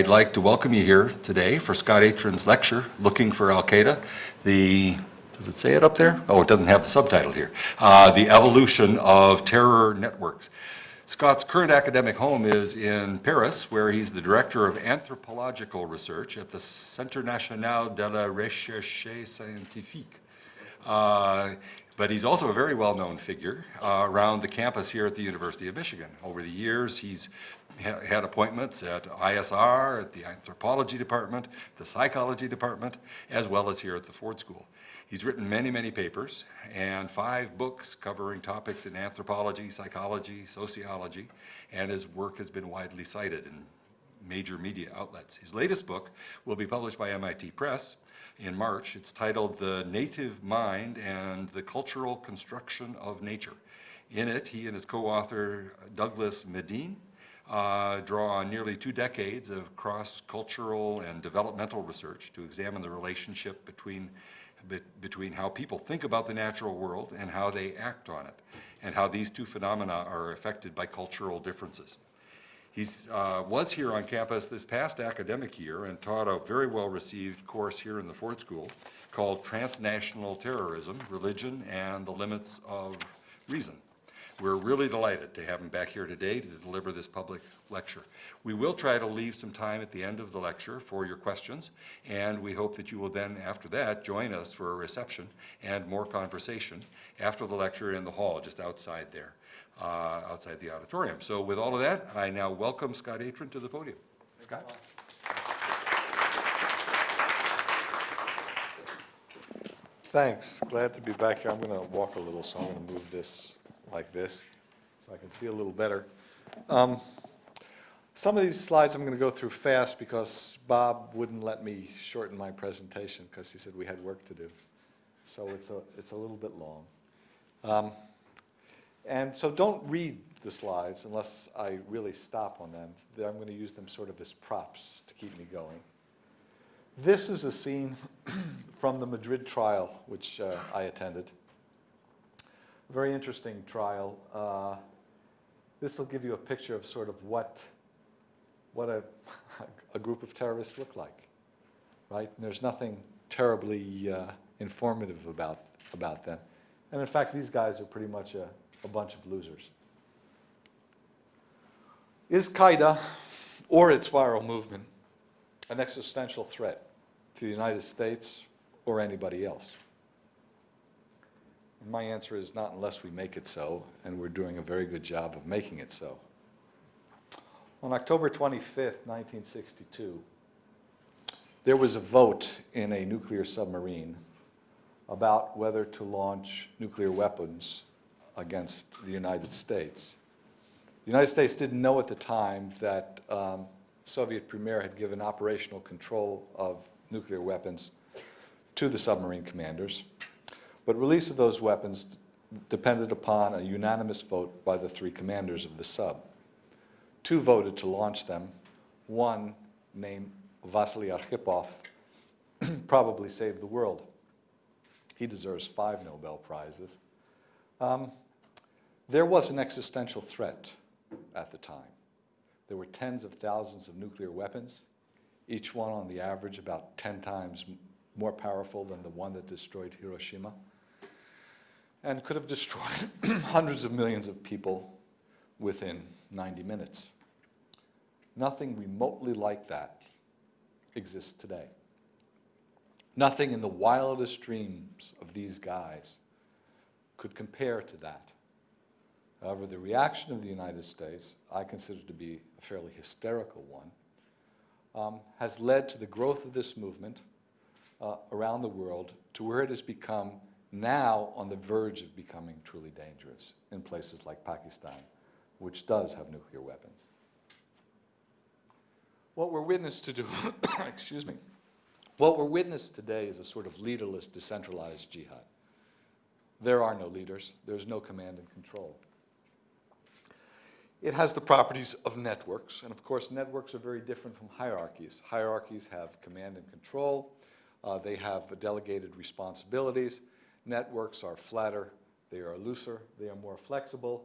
I'd like to welcome you here today for Scott Atran's lecture, Looking for Al-Qaeda, the, does it say it up there? Oh, it doesn't have the subtitle here. Uh, the Evolution of Terror Networks. Scott's current academic home is in Paris, where he's the Director of Anthropological Research at the Centre National de la Recherche Scientifique. Uh, but he's also a very well-known figure uh, around the campus here at the University of Michigan. Over the years, he's had appointments at ISR, at the anthropology department, the psychology department, as well as here at the Ford School. He's written many, many papers and five books covering topics in anthropology, psychology, sociology, and his work has been widely cited in major media outlets. His latest book will be published by MIT Press in March. It's titled The Native Mind and the Cultural Construction of Nature. In it, he and his co-author Douglas Medin uh, draw on nearly two decades of cross-cultural and developmental research to examine the relationship between, be, between how people think about the natural world and how they act on it, and how these two phenomena are affected by cultural differences. He uh, was here on campus this past academic year and taught a very well-received course here in the Ford School called Transnational Terrorism, Religion, and the Limits of Reason. We're really delighted to have him back here today to deliver this public lecture. We will try to leave some time at the end of the lecture for your questions, and we hope that you will then, after that, join us for a reception and more conversation after the lecture in the hall just outside there, uh, outside the auditorium. So with all of that, I now welcome Scott Atran to the podium. Scott? Thanks. Glad to be back here. I'm going to walk a little, so I'm going to move this like this, so I can see a little better. Um, some of these slides I'm going to go through fast because Bob wouldn't let me shorten my presentation because he said we had work to do. So it's a, it's a little bit long. Um, and so don't read the slides unless I really stop on them. I'm going to use them sort of as props to keep me going. This is a scene from the Madrid trial, which uh, I attended very interesting trial. Uh, this will give you a picture of sort of what, what a, a group of terrorists look like, right? And there's nothing terribly uh, informative about, about them. And in fact, these guys are pretty much a, a bunch of losers. Is Qaeda or its viral movement an existential threat to the United States or anybody else? My answer is not unless we make it so, and we're doing a very good job of making it so. On October 25th, 1962, there was a vote in a nuclear submarine about whether to launch nuclear weapons against the United States. The United States didn't know at the time that um, Soviet premier had given operational control of nuclear weapons to the submarine commanders. But release of those weapons depended upon a unanimous vote by the three commanders of the sub. Two voted to launch them. One, named Vasily Arkhipov, probably saved the world. He deserves five Nobel Prizes. Um, there was an existential threat at the time. There were tens of thousands of nuclear weapons, each one on the average about 10 times more powerful than the one that destroyed Hiroshima and could have destroyed hundreds of millions of people within 90 minutes. Nothing remotely like that exists today. Nothing in the wildest dreams of these guys could compare to that. However, the reaction of the United States, I consider to be a fairly hysterical one, um, has led to the growth of this movement uh, around the world to where it has become now on the verge of becoming truly dangerous in places like Pakistan, which does have nuclear weapons. What we're witness to do, excuse me, what we're witness today is a sort of leaderless, decentralized jihad. There are no leaders. There's no command and control. It has the properties of networks, and of course networks are very different from hierarchies. Hierarchies have command and control. Uh, they have delegated responsibilities. Networks are flatter, they are looser, they are more flexible.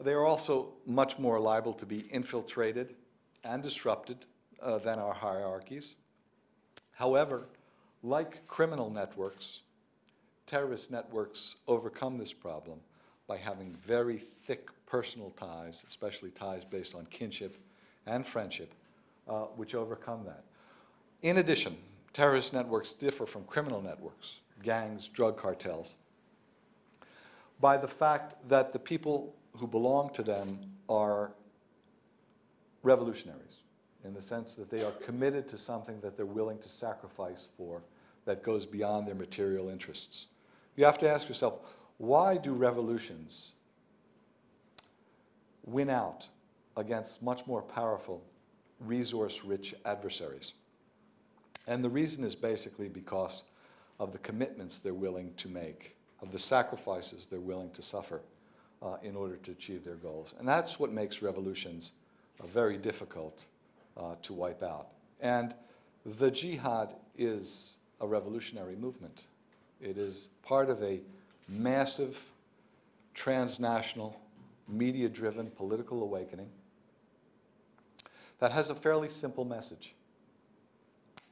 They are also much more liable to be infiltrated and disrupted uh, than our hierarchies. However, like criminal networks, terrorist networks overcome this problem by having very thick personal ties, especially ties based on kinship and friendship, uh, which overcome that. In addition, terrorist networks differ from criminal networks, gangs, drug cartels, by the fact that the people who belong to them are revolutionaries in the sense that they are committed to something that they're willing to sacrifice for that goes beyond their material interests. You have to ask yourself, why do revolutions win out against much more powerful, resource-rich adversaries? And the reason is basically because of the commitments they're willing to make, of the sacrifices they're willing to suffer uh, in order to achieve their goals. And that's what makes revolutions uh, very difficult uh, to wipe out. And the jihad is a revolutionary movement. It is part of a massive, transnational, media-driven political awakening that has a fairly simple message.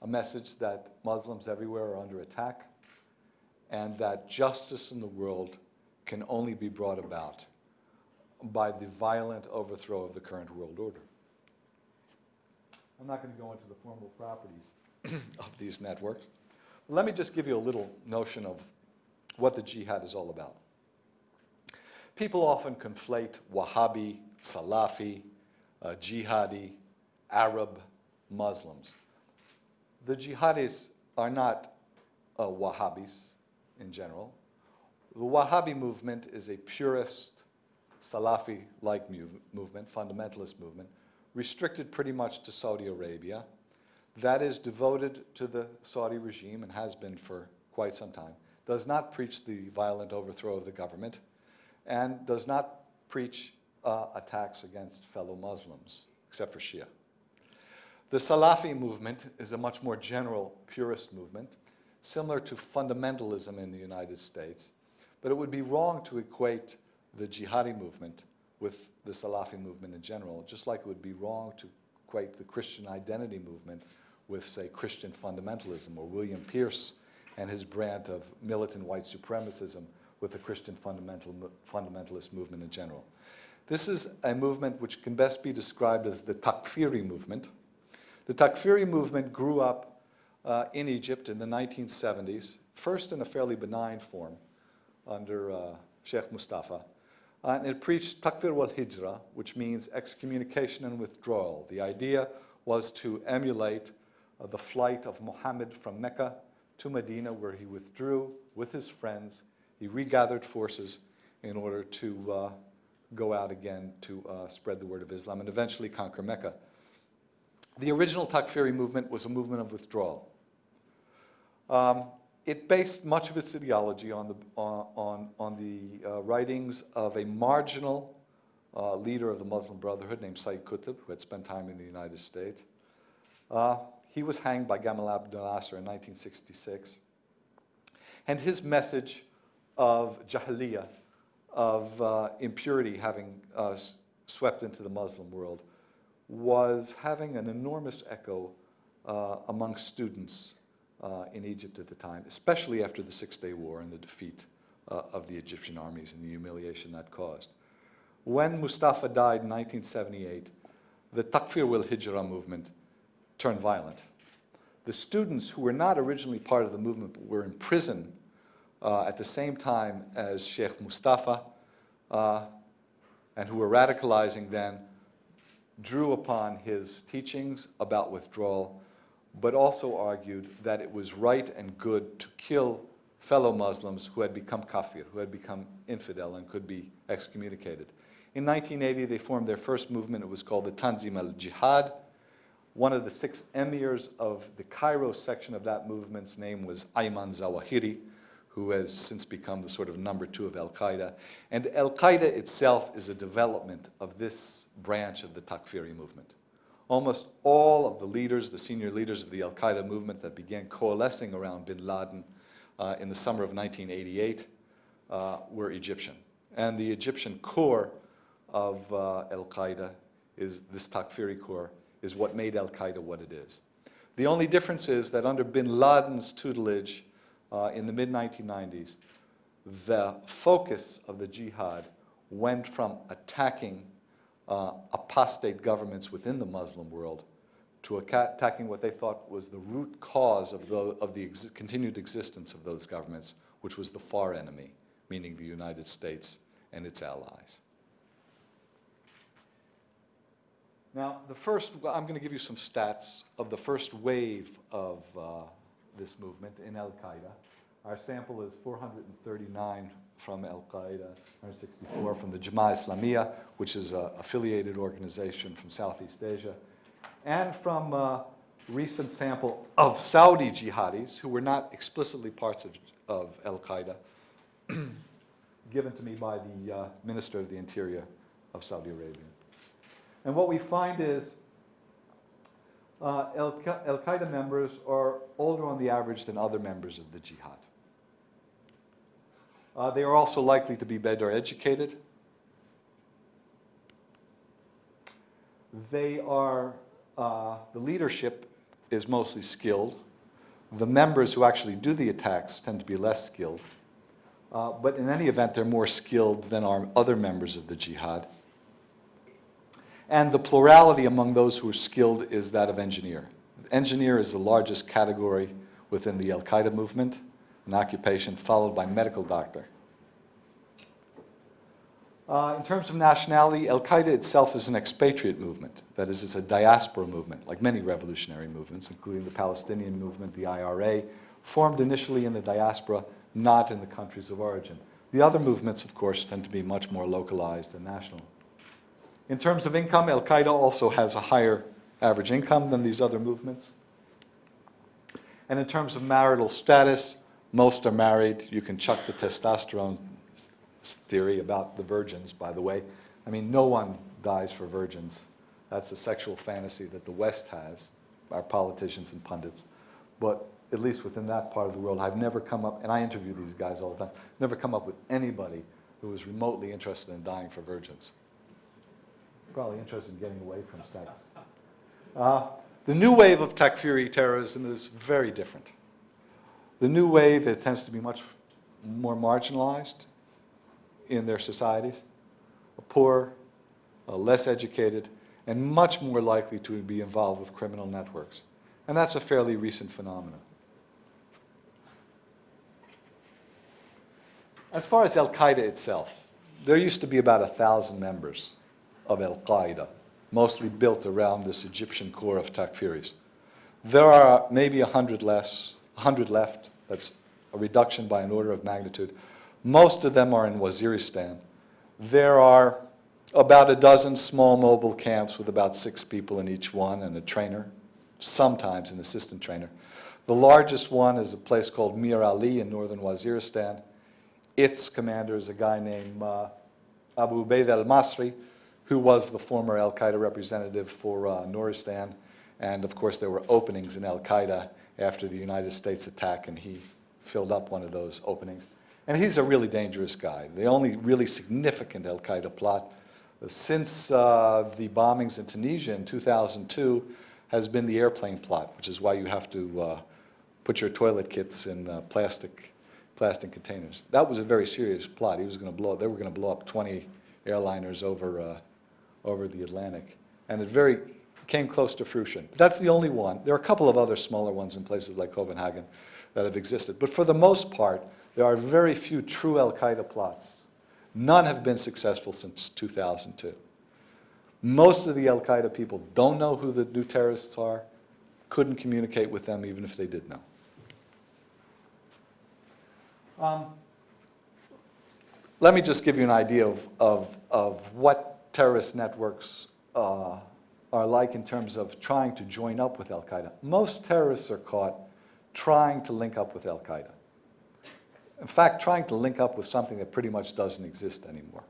A message that Muslims everywhere are under attack and that justice in the world can only be brought about by the violent overthrow of the current world order. I'm not going to go into the formal properties of these networks. Let me just give you a little notion of what the jihad is all about. People often conflate Wahhabi, Salafi, uh, jihadi, Arab Muslims. The jihadis are not uh, Wahhabis in general. The Wahhabi movement is a purist, Salafi-like movement, fundamentalist movement, restricted pretty much to Saudi Arabia. That is devoted to the Saudi regime and has been for quite some time. Does not preach the violent overthrow of the government and does not preach uh, attacks against fellow Muslims, except for Shia. The Salafi movement is a much more general purist movement, similar to fundamentalism in the United States, but it would be wrong to equate the jihadi movement with the Salafi movement in general, just like it would be wrong to equate the Christian identity movement with, say, Christian fundamentalism, or William Pierce and his brand of militant white supremacism with the Christian fundamental, fundamentalist movement in general. This is a movement which can best be described as the Takfiri movement. The Takfiri movement grew up uh, in Egypt in the 1970s, first in a fairly benign form under uh, Sheikh Mustafa, uh, and it preached takfir wal hijra, which means excommunication and withdrawal. The idea was to emulate uh, the flight of Muhammad from Mecca to Medina, where he withdrew with his friends. He regathered forces in order to uh, go out again to uh, spread the word of Islam and eventually conquer Mecca. The original Takfiri movement was a movement of withdrawal. Um, it based much of its ideology on the, on, on the uh, writings of a marginal uh, leader of the Muslim Brotherhood named Sayyid Qutb, who had spent time in the United States. Uh, he was hanged by Gamal Abdel Nasser in 1966. And his message of jahiliyyah, of uh, impurity having uh, swept into the Muslim world, was having an enormous echo uh, among students uh, in Egypt at the time, especially after the Six-Day War and the defeat uh, of the Egyptian armies and the humiliation that caused. When Mustafa died in 1978, the Takfir wal Hijra movement turned violent. The students who were not originally part of the movement but were in prison uh, at the same time as Sheikh Mustafa uh, and who were radicalizing then drew upon his teachings about withdrawal but also argued that it was right and good to kill fellow Muslims who had become kafir, who had become infidel and could be excommunicated. In 1980, they formed their first movement. It was called the Tanzim al-Jihad. One of the six emirs of the Cairo section of that movement's name was Ayman Zawahiri, who has since become the sort of number two of al-Qaeda. And al-Qaeda itself is a development of this branch of the Takfiri movement. Almost all of the leaders, the senior leaders of the al-Qaeda movement that began coalescing around bin Laden uh, in the summer of 1988 uh, were Egyptian. And the Egyptian core of uh, al-Qaeda is this Takfiri core is what made al-Qaeda what it is. The only difference is that under bin Laden's tutelage uh, in the mid-1990s, the focus of the jihad went from attacking uh, apostate governments within the Muslim world to attacking what they thought was the root cause of the, of the ex continued existence of those governments, which was the far enemy, meaning the United States and its allies. Now, the first, I'm going to give you some stats of the first wave of uh, this movement in Al-Qaeda. Our sample is 439 from Al-Qaeda, 164 from the Jamaat Islamiyah, which is an affiliated organization from Southeast Asia, and from a recent sample of Saudi jihadis who were not explicitly parts of, of Al-Qaeda, given to me by the uh, Minister of the Interior of Saudi Arabia. And what we find is uh, Al-Qaeda members are older on the average than other members of the jihad. Uh, they are also likely to be better educated. They are, uh, the leadership is mostly skilled. The members who actually do the attacks tend to be less skilled. Uh, but in any event, they're more skilled than are other members of the jihad. And the plurality among those who are skilled is that of engineer. Engineer is the largest category within the Al-Qaeda movement, an occupation followed by medical doctor. Uh, in terms of nationality, Al-Qaeda itself is an expatriate movement. That is, it's a diaspora movement, like many revolutionary movements, including the Palestinian movement, the IRA, formed initially in the diaspora, not in the countries of origin. The other movements, of course, tend to be much more localized and national. In terms of income, Al-Qaeda also has a higher average income than these other movements. And in terms of marital status, most are married. You can chuck the testosterone theory about the virgins, by the way. I mean, no one dies for virgins. That's a sexual fantasy that the West has, our politicians and pundits. But at least within that part of the world, I've never come up, and I interview these guys all the time, never come up with anybody who was remotely interested in dying for virgins probably interested in getting away from sex. Uh, the new wave of Takfiri terrorism is very different. The new wave, it tends to be much more marginalized in their societies, poor, less educated, and much more likely to be involved with criminal networks. And that's a fairly recent phenomenon. As far as Al-Qaeda itself, there used to be about a thousand members of al-Qaeda, mostly built around this Egyptian core of Takfiris. There are maybe 100 less, 100 left. That's a reduction by an order of magnitude. Most of them are in Waziristan. There are about a dozen small mobile camps with about six people in each one and a trainer, sometimes an assistant trainer. The largest one is a place called Mir Ali in northern Waziristan. Its commander is a guy named uh, Abu Ubaid al-Masri, who was the former al-Qaeda representative for uh, Nuristan. And of course, there were openings in al-Qaeda after the United States attack, and he filled up one of those openings. And he's a really dangerous guy. The only really significant al-Qaeda plot since uh, the bombings in Tunisia in 2002 has been the airplane plot, which is why you have to uh, put your toilet kits in uh, plastic, plastic containers. That was a very serious plot. He was going to blow. They were going to blow up 20 airliners over uh, over the Atlantic. And it very came close to fruition. That's the only one. There are a couple of other smaller ones in places like Copenhagen that have existed. But for the most part, there are very few true al-Qaeda plots. None have been successful since 2002. Most of the al-Qaeda people don't know who the new terrorists are, couldn't communicate with them even if they did know. Um, let me just give you an idea of, of, of what terrorist networks uh, are like in terms of trying to join up with al-Qaeda. Most terrorists are caught trying to link up with al-Qaeda. In fact, trying to link up with something that pretty much doesn't exist anymore.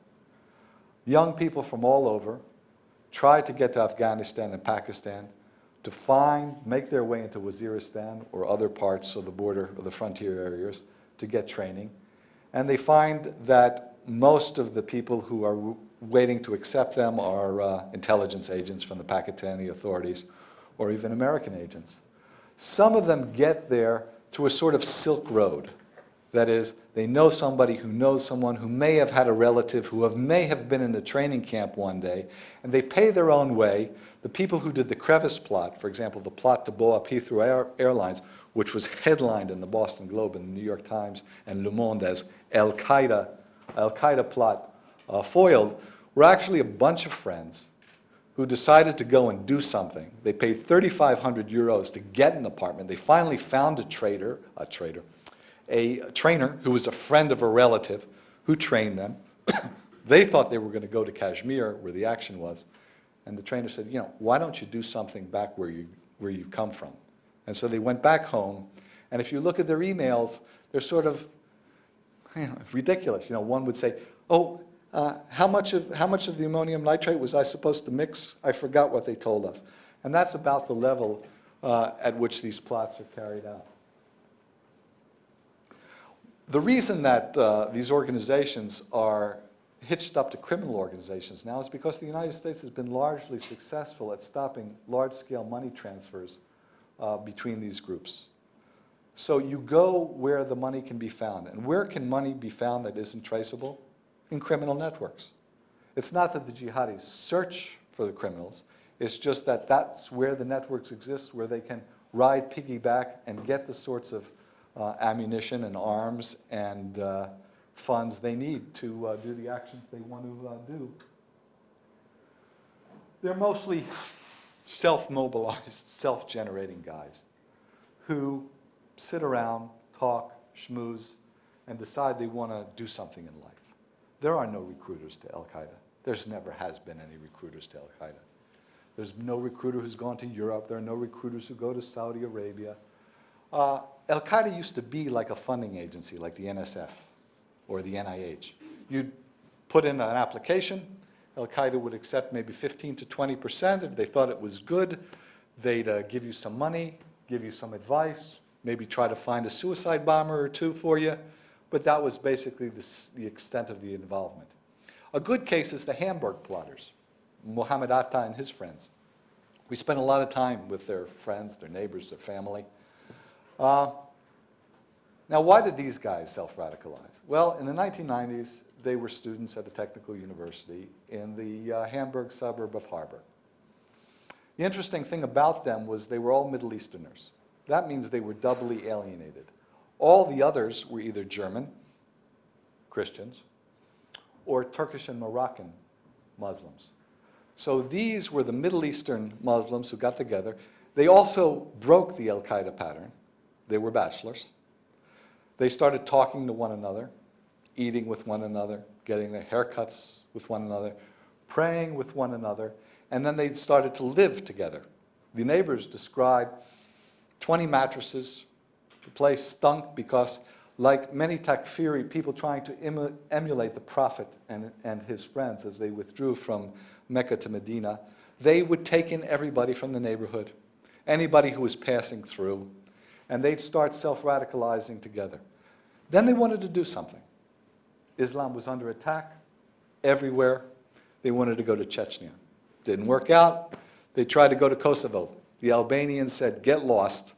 Young people from all over try to get to Afghanistan and Pakistan to find, make their way into Waziristan or other parts of the border or the frontier areas to get training. And they find that most of the people who are waiting to accept them are uh, intelligence agents from the Pakistani authorities or even American agents. Some of them get there through a sort of Silk Road. That is, they know somebody who knows someone who may have had a relative who have, may have been in a training camp one day, and they pay their own way. The people who did the crevice plot, for example, the plot to blow up Heathrow Air, Airlines, which was headlined in the Boston Globe and the New York Times and Le Monde as Al-Qaeda, Al-Qaeda plot uh, foiled, were actually a bunch of friends who decided to go and do something. They paid 3,500 euros to get an apartment. They finally found a trader, a trader, a trainer who was a friend of a relative who trained them. they thought they were going to go to Kashmir, where the action was. And the trainer said, you know, why don't you do something back where you, where you come from? And so they went back home. And if you look at their emails, they're sort of you know, ridiculous. You know, one would say, oh, uh, how, much of, how much of the ammonium nitrate was I supposed to mix? I forgot what they told us. And that's about the level uh, at which these plots are carried out. The reason that uh, these organizations are hitched up to criminal organizations now is because the United States has been largely successful at stopping large-scale money transfers uh, between these groups. So you go where the money can be found. And where can money be found that isn't traceable? In criminal networks. It's not that the jihadis search for the criminals. It's just that that's where the networks exist, where they can ride piggyback and get the sorts of uh, ammunition and arms and uh, funds they need to uh, do the actions they want to uh, do. They're mostly self-mobilized, self-generating guys who sit around, talk, schmooze, and decide they want to do something in life. There are no recruiters to Al-Qaeda. There's never has been any recruiters to Al-Qaeda. There's no recruiter who's gone to Europe. There are no recruiters who go to Saudi Arabia. Uh, Al-Qaeda used to be like a funding agency, like the NSF or the NIH. You'd put in an application, Al-Qaeda would accept maybe 15 to 20%. If they thought it was good, they'd uh, give you some money, give you some advice, maybe try to find a suicide bomber or two for you. But that was basically the, the extent of the involvement. A good case is the Hamburg plotters, Mohammed Atta and his friends. We spent a lot of time with their friends, their neighbors, their family. Uh, now, why did these guys self-radicalize? Well, in the 1990s, they were students at a technical university in the uh, Hamburg suburb of Harburg. The interesting thing about them was they were all Middle Easterners. That means they were doubly alienated. All the others were either German, Christians, or Turkish and Moroccan Muslims. So these were the Middle Eastern Muslims who got together. They also broke the al-Qaeda pattern. They were bachelors. They started talking to one another, eating with one another, getting their haircuts with one another, praying with one another, and then they started to live together. The neighbors described 20 mattresses. The place stunk because, like many Takfiri, people trying to emulate the Prophet and, and his friends as they withdrew from Mecca to Medina, they would take in everybody from the neighborhood, anybody who was passing through, and they'd start self-radicalizing together. Then they wanted to do something. Islam was under attack everywhere. They wanted to go to Chechnya. Didn't work out. They tried to go to Kosovo. The Albanians said, get lost.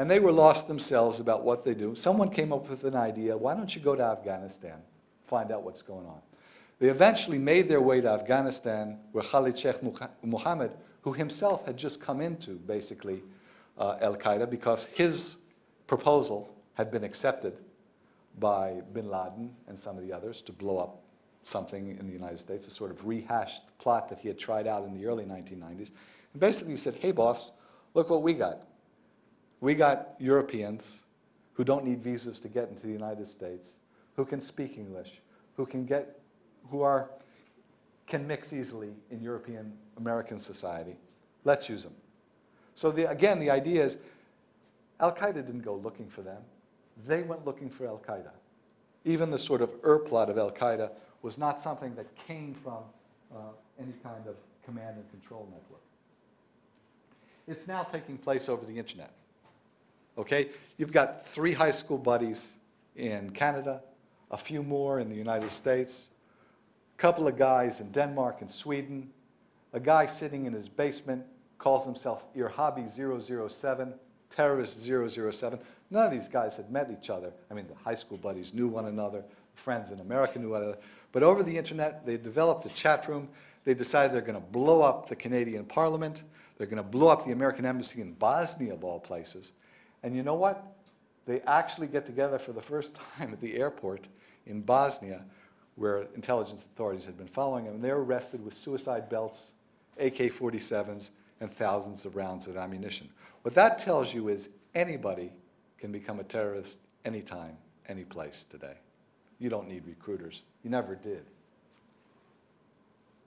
And they were lost themselves about what they do. Someone came up with an idea, why don't you go to Afghanistan, find out what's going on. They eventually made their way to Afghanistan where Khalid Sheikh Mohammed, who himself had just come into, basically, uh, Al-Qaeda because his proposal had been accepted by bin Laden and some of the others to blow up something in the United States, a sort of rehashed plot that he had tried out in the early 1990s. And basically he said, hey boss, look what we got. We got Europeans who don't need visas to get into the United States, who can speak English, who can get, who are, can mix easily in European American society. Let's use them. So the, again, the idea is Al-Qaeda didn't go looking for them. They went looking for Al-Qaeda. Even the sort of Ur plot of Al-Qaeda was not something that came from uh, any kind of command and control network. It's now taking place over the internet. Okay? You've got three high school buddies in Canada, a few more in the United States, a couple of guys in Denmark and Sweden, a guy sitting in his basement calls himself Irhabi 007, terrorist 007. None of these guys had met each other. I mean, the high school buddies knew one another, friends in America knew one another. But over the internet, they developed a chat room. They decided they're going to blow up the Canadian Parliament. They're going to blow up the American Embassy in Bosnia, of all places. And you know what? They actually get together for the first time at the airport in Bosnia, where intelligence authorities had been following them. And they're arrested with suicide belts, AK-47s, and thousands of rounds of ammunition. What that tells you is anybody can become a terrorist anytime, any place today. You don't need recruiters. You never did.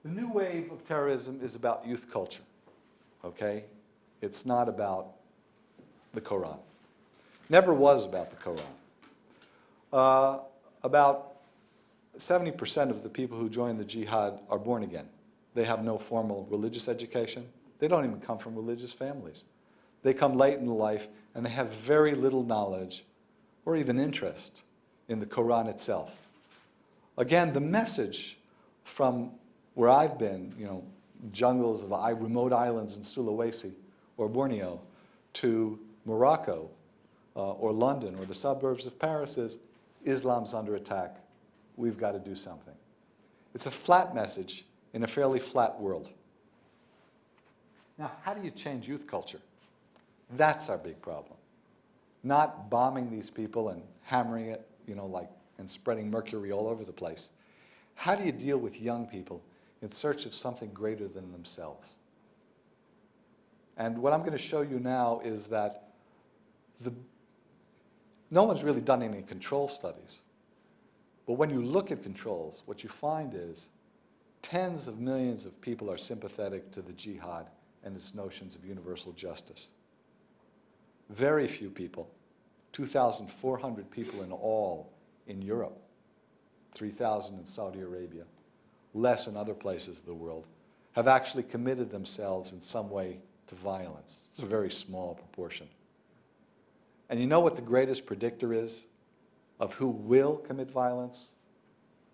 The new wave of terrorism is about youth culture, okay? It's not about the Quran. Never was about the Quran. Uh, about 70% of the people who join the jihad are born again. They have no formal religious education. They don't even come from religious families. They come late in life and they have very little knowledge or even interest in the Quran itself. Again, the message from where I've been, you know, jungles of remote islands in Sulawesi or Borneo to Morocco uh, or London or the suburbs of Paris is Islam's under attack. We've got to do something. It's a flat message in a fairly flat world. Now, how do you change youth culture? That's our big problem. Not bombing these people and hammering it, you know, like, and spreading mercury all over the place. How do you deal with young people in search of something greater than themselves? And what I'm going to show you now is that the, no one's really done any control studies. But when you look at controls, what you find is tens of millions of people are sympathetic to the jihad and its notions of universal justice. Very few people, 2,400 people in all in Europe, 3,000 in Saudi Arabia, less in other places of the world, have actually committed themselves in some way to violence. It's a very small proportion. And you know what the greatest predictor is of who will commit violence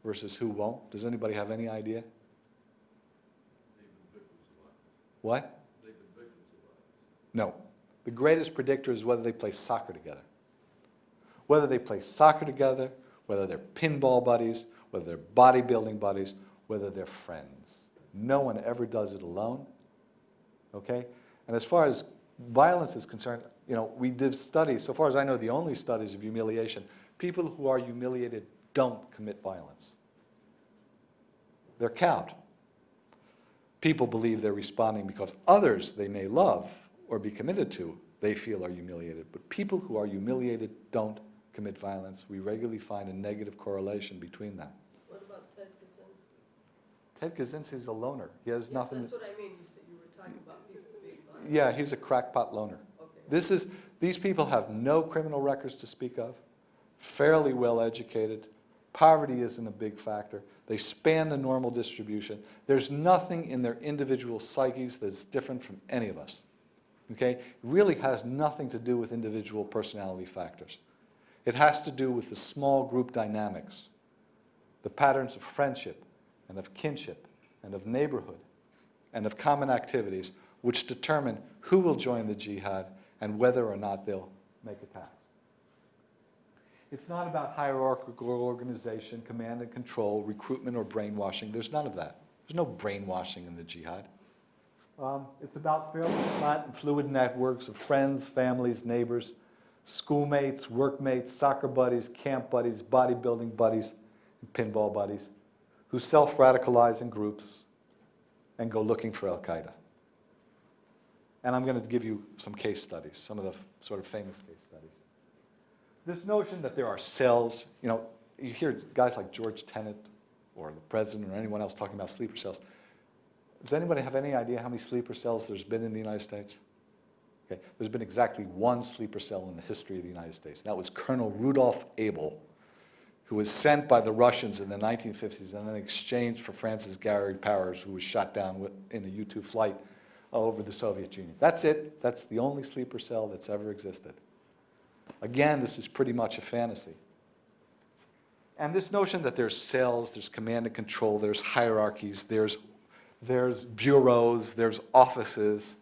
versus who won't? Does anybody have any idea? What? No. The greatest predictor is whether they play soccer together. Whether they play soccer together, whether they're pinball buddies, whether they're bodybuilding buddies, whether they're friends. No one ever does it alone. Okay? And as far as violence is concerned, you know, we did studies, so far as I know, the only studies of humiliation, people who are humiliated don't commit violence. They're cowed. People believe they're responding because others they may love or be committed to, they feel are humiliated. But people who are humiliated don't commit violence. We regularly find a negative correlation between them. What about Ted Kaczynski? Ted Kaczynski's a loner. He has Yeah, nothing. That's what I mean, you said you were talking about people being violent. Yeah, he's a crackpot loner. This is, these people have no criminal records to speak of, fairly well educated. Poverty isn't a big factor. They span the normal distribution. There's nothing in their individual psyches that's different from any of us. Okay? It really has nothing to do with individual personality factors. It has to do with the small group dynamics, the patterns of friendship and of kinship and of neighborhood and of common activities which determine who will join the jihad and whether or not they'll make attacks. It's not about hierarchical organization, command and control, recruitment or brainwashing. There's none of that. There's no brainwashing in the jihad. Um, it's about fairly flat and fluid networks of friends, families, neighbors, schoolmates, workmates, soccer buddies, camp buddies, bodybuilding buddies, and pinball buddies, who self-radicalize in groups and go looking for Al-Qaeda. And I'm going to give you some case studies, some of the sort of famous case studies. This notion that there are cells, you know, you hear guys like George Tenet or the president or anyone else talking about sleeper cells. Does anybody have any idea how many sleeper cells there's been in the United States? Okay, there's been exactly one sleeper cell in the history of the United States. That was Colonel Rudolf Abel, who was sent by the Russians in the 1950s and then exchanged for Francis Gary Powers, who was shot down with, in a U-2 flight over the Soviet Union. That's it. That's the only sleeper cell that's ever existed. Again, this is pretty much a fantasy. And this notion that there's cells, there's command and control, there's hierarchies, there's, there's bureaus, there's offices,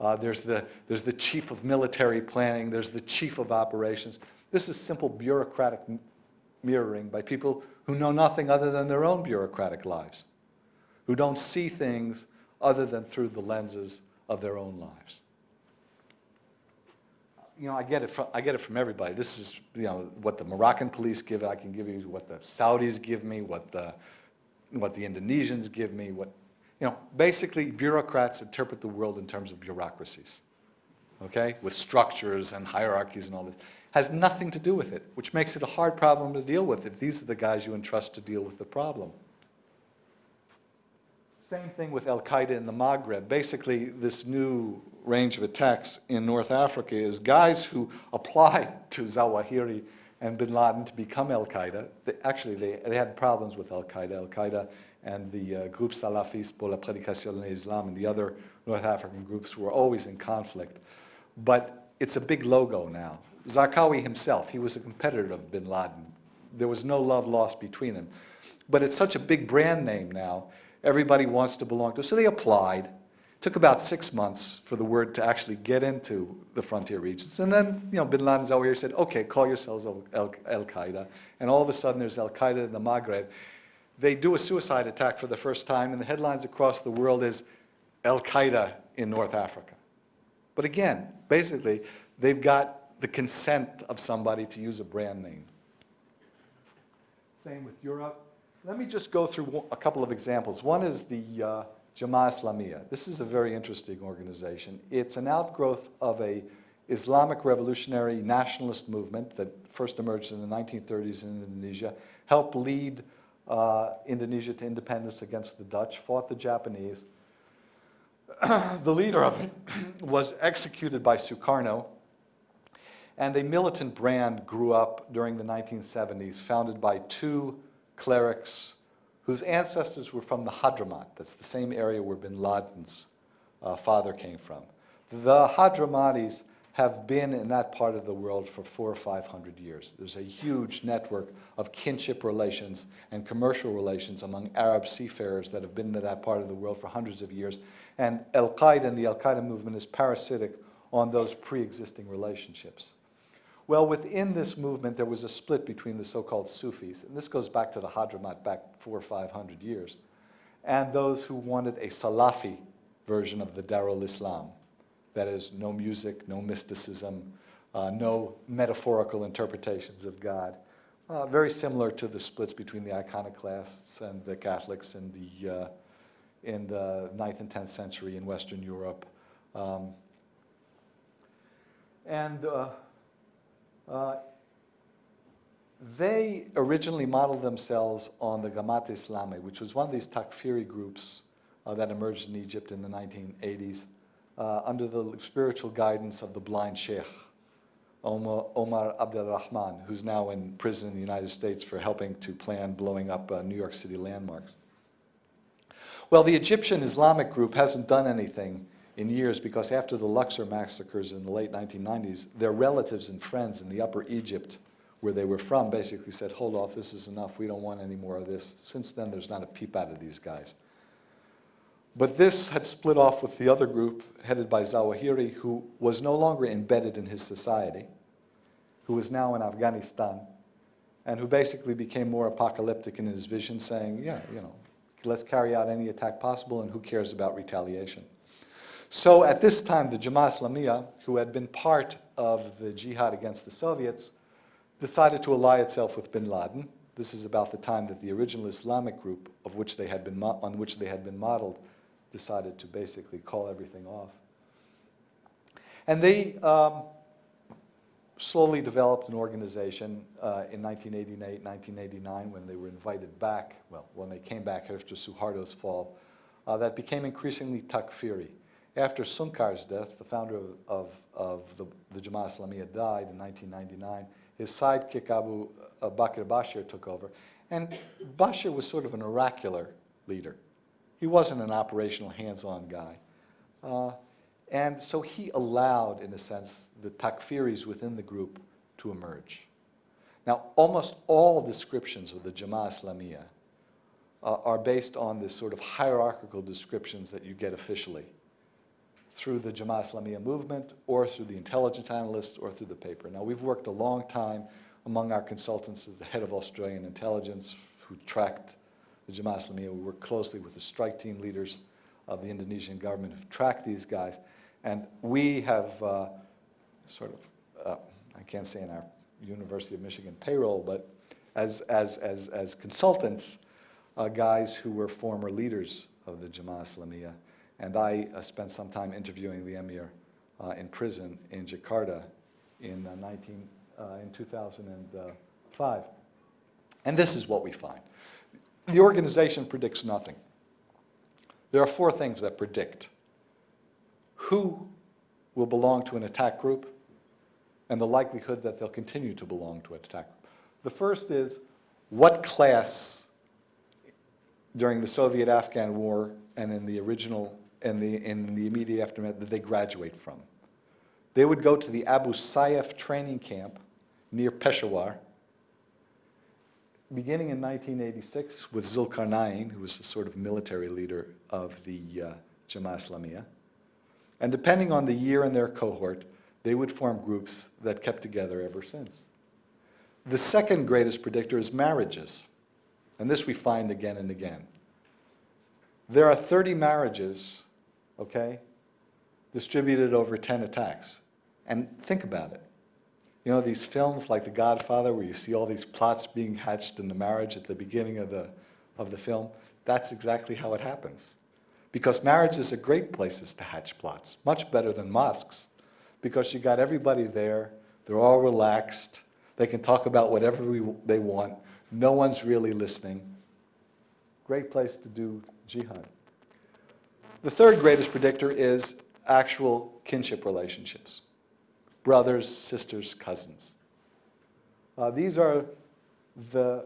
uh, there's, the, there's the chief of military planning, there's the chief of operations. This is simple bureaucratic mirroring by people who know nothing other than their own bureaucratic lives, who don't see things other than through the lenses of their own lives. You know, I get it from, I get it from everybody. This is, you know, what the Moroccan police give, it, I can give you what the Saudis give me, what the, what the Indonesians give me, what, you know, basically bureaucrats interpret the world in terms of bureaucracies, okay? With structures and hierarchies and all this. Has nothing to do with it, which makes it a hard problem to deal with if these are the guys you entrust to deal with the problem. Same thing with Al-Qaeda in the Maghreb. Basically, this new range of attacks in North Africa is guys who applied to Zawahiri and bin Laden to become Al-Qaeda. Actually, they, they had problems with Al-Qaeda. Al-Qaeda and the uh, Groupe Salafiste pour la Prédication de l'Islam and the other North African groups were always in conflict. But it's a big logo now. Zarqawi himself, he was a competitor of bin Laden. There was no love lost between them. But it's such a big brand name now, everybody wants to belong to. So they applied. It took about six months for the word to actually get into the frontier regions. And then, you know, bin Laden Zawahiri said, okay, call yourselves Al- Al- Al-Qaeda. And all of a sudden there's Al-Qaeda in the Maghreb. They do a suicide attack for the first time, and the headlines across the world is Al-Qaeda in North Africa. But again, basically, they've got the consent of somebody to use a brand name. Same with Europe. Let me just go through a couple of examples. One is the uh, Jama'a Islamiyah. This is a very interesting organization. It's an outgrowth of a Islamic revolutionary nationalist movement that first emerged in the 1930s in Indonesia, helped lead uh, Indonesia to independence against the Dutch, fought the Japanese. the leader of it was executed by Sukarno, and a militant brand grew up during the 1970s, founded by two clerics whose ancestors were from the Hadramaut. That's the same area where bin Laden's uh, father came from. The Hadramatis have been in that part of the world for four or five hundred years. There's a huge network of kinship relations and commercial relations among Arab seafarers that have been in that part of the world for hundreds of years. And Al-Qaeda and the Al-Qaeda movement is parasitic on those pre-existing relationships. Well, within this movement, there was a split between the so-called Sufis, and this goes back to the Hadramaut back four or five hundred years, and those who wanted a Salafi version of the Darul Islam. That is, no music, no mysticism, uh, no metaphorical interpretations of God. Uh, very similar to the splits between the iconoclasts and the Catholics in the, uh, in the 9th and 10th century in Western Europe. Um, and uh, they originally modeled themselves on the Gamat Islami, which was one of these Takfiri groups uh, that emerged in Egypt in the 1980s uh, under the spiritual guidance of the blind sheikh, Omar, Omar Abdel Rahman, who's now in prison in the United States for helping to plan blowing up uh, New York City landmarks. Well, the Egyptian Islamic group hasn't done anything in years because after the Luxor massacres in the late 1990s, their relatives and friends in the upper Egypt, where they were from, basically said, hold off, this is enough, we don't want any more of this. Since then, there's not a peep out of these guys. But this had split off with the other group headed by Zawahiri, who was no longer embedded in his society, who was now in Afghanistan, and who basically became more apocalyptic in his vision, saying, yeah, you know, let's carry out any attack possible, and who cares about retaliation? So at this time, the Jama'a Islamiyah, who had been part of the jihad against the Soviets, decided to ally itself with bin Laden. This is about the time that the original Islamic group of which they had been on which they had been modeled decided to basically call everything off. And they um, slowly developed an organization uh, in 1988, 1989, when they were invited back, well, when they came back after Suharto's fall, uh, that became increasingly Takfiri. After Sungkar's death, the founder of, of, of the, the Jama'a Islamiyah died in 1999, his sidekick Abu uh, Bakr Bashir took over. And Bashir was sort of an oracular leader. He wasn't an operational, hands-on guy. Uh, and so he allowed, in a sense, the Takfiris within the group to emerge. Now, almost all descriptions of the Jama'a Islamiyah uh, are based on this sort of hierarchical descriptions that you get officially through the Jama'a Islamiyah movement or through the intelligence analysts or through the paper. Now, we've worked a long time among our consultants as the head of Australian intelligence who tracked the Jama'a Islamiyah. We work closely with the strike team leaders of the Indonesian government who've tracked these guys. And we have uh, sort of, uh, I can't say in our University of Michigan payroll, but as, as, as, as consultants, uh, guys who were former leaders of the Jama'a Islamiyah. And I uh, spent some time interviewing the emir uh, in prison in Jakarta in, uh, 19, uh, in 2005. And this is what we find. The organization predicts nothing. There are four things that predict who will belong to an attack group and the likelihood that they'll continue to belong to an attack group. The first is what class during the Soviet-Afghan war and in the original, and the, in the immediate aftermath, that they graduate from. They would go to the Abu Sayyaf training camp near Peshawar, beginning in 1986 with Zulkarnain, who was the sort of military leader of the uh, Jama'a Islamiyah. And depending on the year and their cohort, they would form groups that kept together ever since. The second greatest predictor is marriages. And this we find again and again. There are 30 marriages, okay, distributed over 10 attacks. And think about it. You know, these films like The Godfather, where you see all these plots being hatched in the marriage at the beginning of the, of the film, that's exactly how it happens. Because marriages are great places to hatch plots, much better than mosques, because you got everybody there, they're all relaxed, they can talk about whatever we, they want, no one's really listening. Great place to do jihad. The third greatest predictor is actual kinship relationships. Brothers, sisters, cousins. Uh, these are the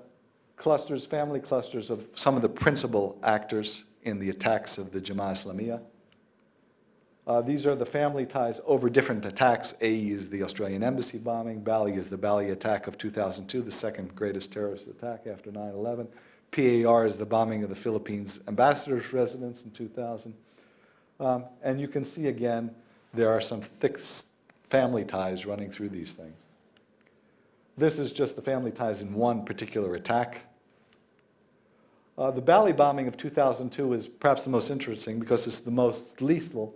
clusters, family clusters of some of the principal actors in the attacks of the Jama'a Islamiyah. Uh, these are the family ties over different attacks. AE is the Australian embassy bombing. Bali is the Bali attack of 2002, the second greatest terrorist attack after 9-11. PAR is the bombing of the Philippines ambassador's residence in 2000. Um, and you can see again, there are some thick family ties running through these things. This is just the family ties in one particular attack. Uh, the Bali bombing of 2002 is perhaps the most interesting because it's the most lethal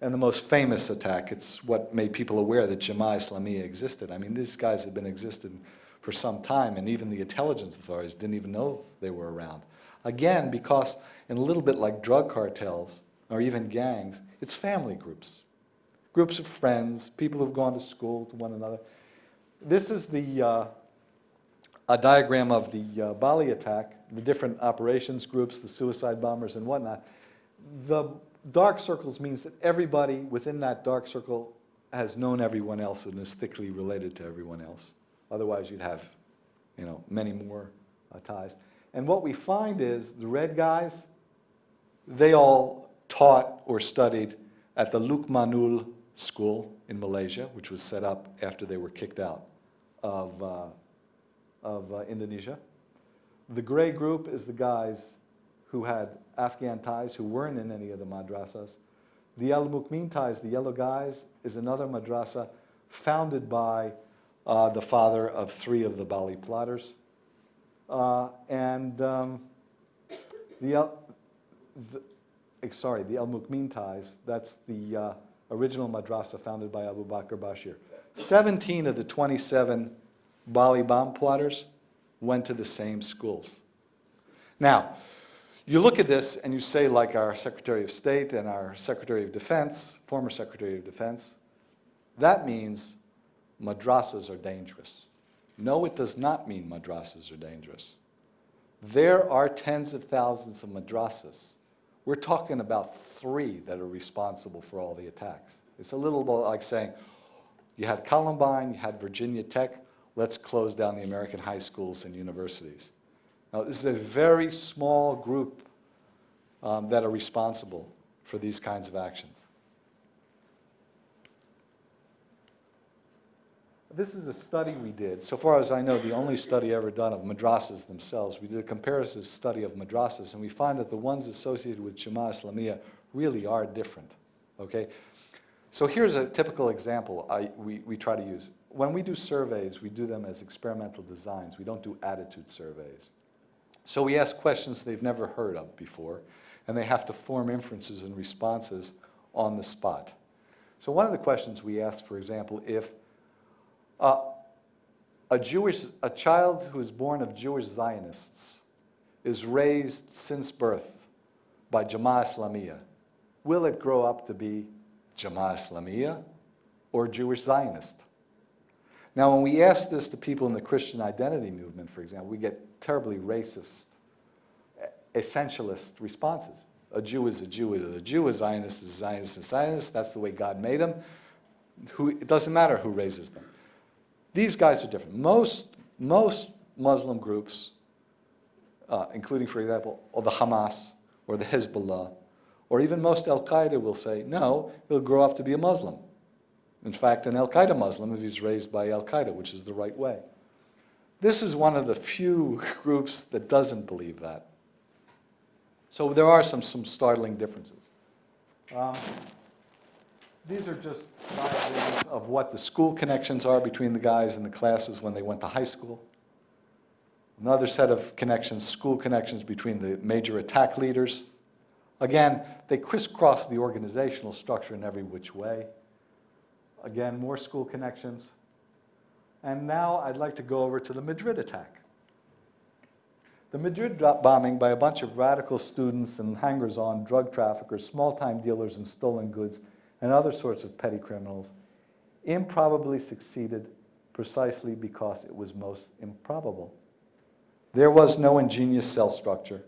and the most famous attack. It's what made people aware that Jama'a Islamiyah existed. I mean, these guys had been existing for some time, and even the intelligence authorities didn't even know they were around. Again, because in a little bit like drug cartels, or even gangs, it's family groups. Groups of friends, people who've gone to school to one another. This is the, uh, a diagram of the uh, Bali attack, the different operations groups, the suicide bombers and whatnot. The dark circles means that everybody within that dark circle has known everyone else and is thickly related to everyone else. Otherwise, you'd have, you know, many more uh, ties. And what we find is the red guys, they all taught or studied at the Lukmanul School in Malaysia, which was set up after they were kicked out of, uh, of uh, Indonesia. The gray group is the guys who had Afghan ties who weren't in any of the madrasas. The Al-Mukmin ties, the yellow guys, is another madrasa founded by uh, the father of three of the Bali plotters. Uh, and um, the, El, the, sorry, the Al-Mukmin ties, that's the uh, original madrasa founded by Abu Bakr Bashir. 17 of the 27 Bali bomb plotters went to the same schools. Now, you look at this and you say, like our Secretary of State and our Secretary of Defense, former Secretary of Defense, that means madrasas are dangerous. No, it does not mean madrasas are dangerous. There are tens of thousands of madrasas. We're talking about three that are responsible for all the attacks. It's a little bit like saying, you had Columbine, you had Virginia Tech, let's close down the American high schools and universities. Now, this is a very small group um, that are responsible for these kinds of actions. This is a study we did. So far as I know, the only study ever done of madrasas themselves. We did a comparative study of madrasas, and we find that the ones associated with Jama'a Islamiyah really are different, okay? So here's a typical example I, we, we try to use. When we do surveys, we do them as experimental designs. We don't do attitude surveys. So we ask questions they've never heard of before, and they have to form inferences and responses on the spot. So one of the questions we asked, for example, if uh, a Jewish, a child who is born of Jewish Zionists is raised since birth by Jama'a Islamiyah, will it grow up to be Jama'a Islamiyah or Jewish Zionist? Now, when we ask this to people in the Christian identity movement, for example, we get terribly racist, essentialist responses. A Jew is a Jew is a Jew, a Zionist is a Zionist is a Zionist, that's the way God made them. Who, it doesn't matter who raises them. These guys are different. Most, most Muslim groups, uh, including, for example, or the Hamas or the Hezbollah, or even most Al-Qaeda will say, no, he'll grow up to be a Muslim. In fact, an Al-Qaeda Muslim if he's raised by Al-Qaeda, which is the right way. This is one of the few groups that doesn't believe that. So there are some, some startling differences. Um, these are just diagrams of what the school connections are between the guys and the classes when they went to high school. Another set of connections, school connections between the major attack leaders. Again, they crisscross the organizational structure in every which way. Again, more school connections. And now I'd like to go over to the Madrid attack. The Madrid bombing by a bunch of radical students and hangers-on, drug traffickers, small-time dealers in stolen goods, and other sorts of petty criminals, improbably succeeded precisely because it was most improbable. There was no ingenious cell structure,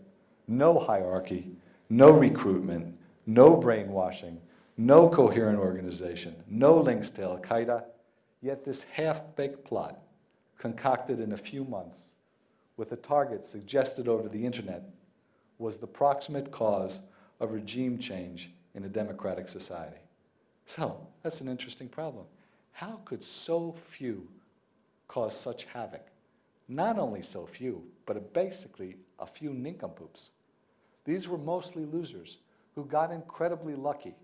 no hierarchy, no recruitment, no brainwashing, no coherent organization, no links to Al-Qaeda, yet this half-baked plot, concocted in a few months, with a target suggested over the internet, was the proximate cause of regime change in a democratic society. So, that's an interesting problem. How could so few cause such havoc? Not only so few, but basically a few nincompoops. These were mostly losers who got incredibly lucky.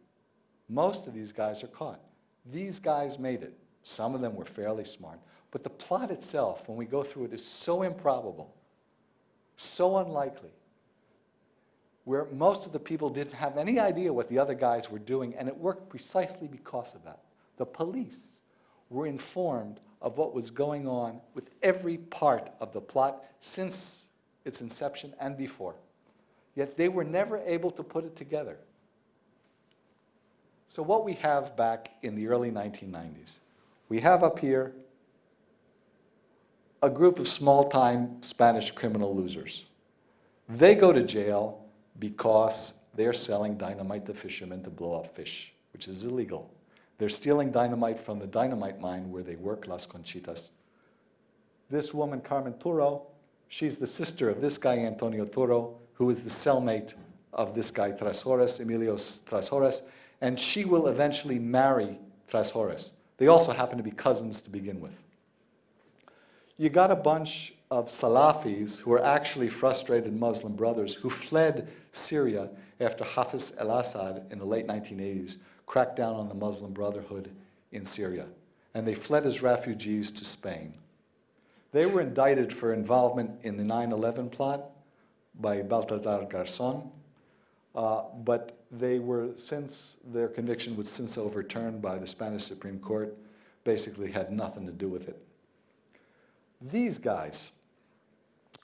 Most of these guys are caught. These guys made it. Some of them were fairly smart. But the plot itself, when we go through it, is so improbable, so unlikely, where most of the people didn't have any idea what the other guys were doing, and it worked precisely because of that. The police were informed of what was going on with every part of the plot since its inception and before. Yet they were never able to put it together. So what we have back in the early 1990s, we have up here a group of small-time Spanish criminal losers. They go to jail because they're selling dynamite to fishermen to blow up fish, which is illegal. They're stealing dynamite from the dynamite mine where they work, Las Conchitas. This woman, Carmen Toro, she's the sister of this guy, Antonio Toro, who is the cellmate of this guy, Trashorras, Emilio Trashorras, and she will eventually marry Trashorras. They also happen to be cousins to begin with you got a bunch of Salafis who were actually frustrated Muslim brothers who fled Syria after Hafiz al-Assad in the late 1980s cracked down on the Muslim Brotherhood in Syria. And they fled as refugees to Spain. They were indicted for involvement in the 9-11 plot by Baltasar Garzon, uh, but they were, since their conviction was since overturned by the Spanish Supreme Court, basically had nothing to do with it. These guys,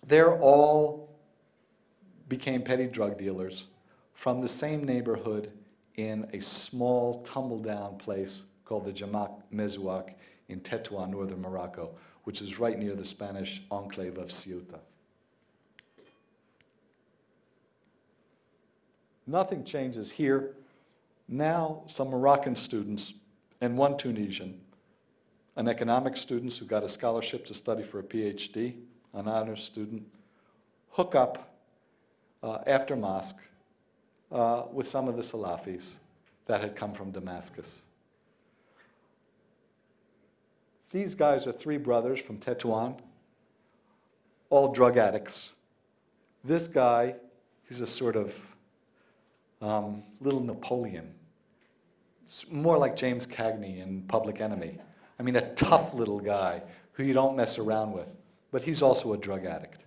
they're all became petty drug dealers from the same neighborhood in a small tumble-down place called the Jamaa Mezuak in Tetuan, northern Morocco, which is right near the Spanish enclave of Ceuta. Nothing changes here. Now some Moroccan students and one Tunisian an economics student who got a scholarship to study for a PhD, an honors student, hook up uh, after mosque uh, with some of the Salafis that had come from Damascus. These guys are three brothers from Tetuan, all drug addicts. This guy, he's a sort of um, little Napoleon, It's more like James Cagney in Public Enemy. I mean, a tough little guy who you don't mess around with, but he's also a drug addict.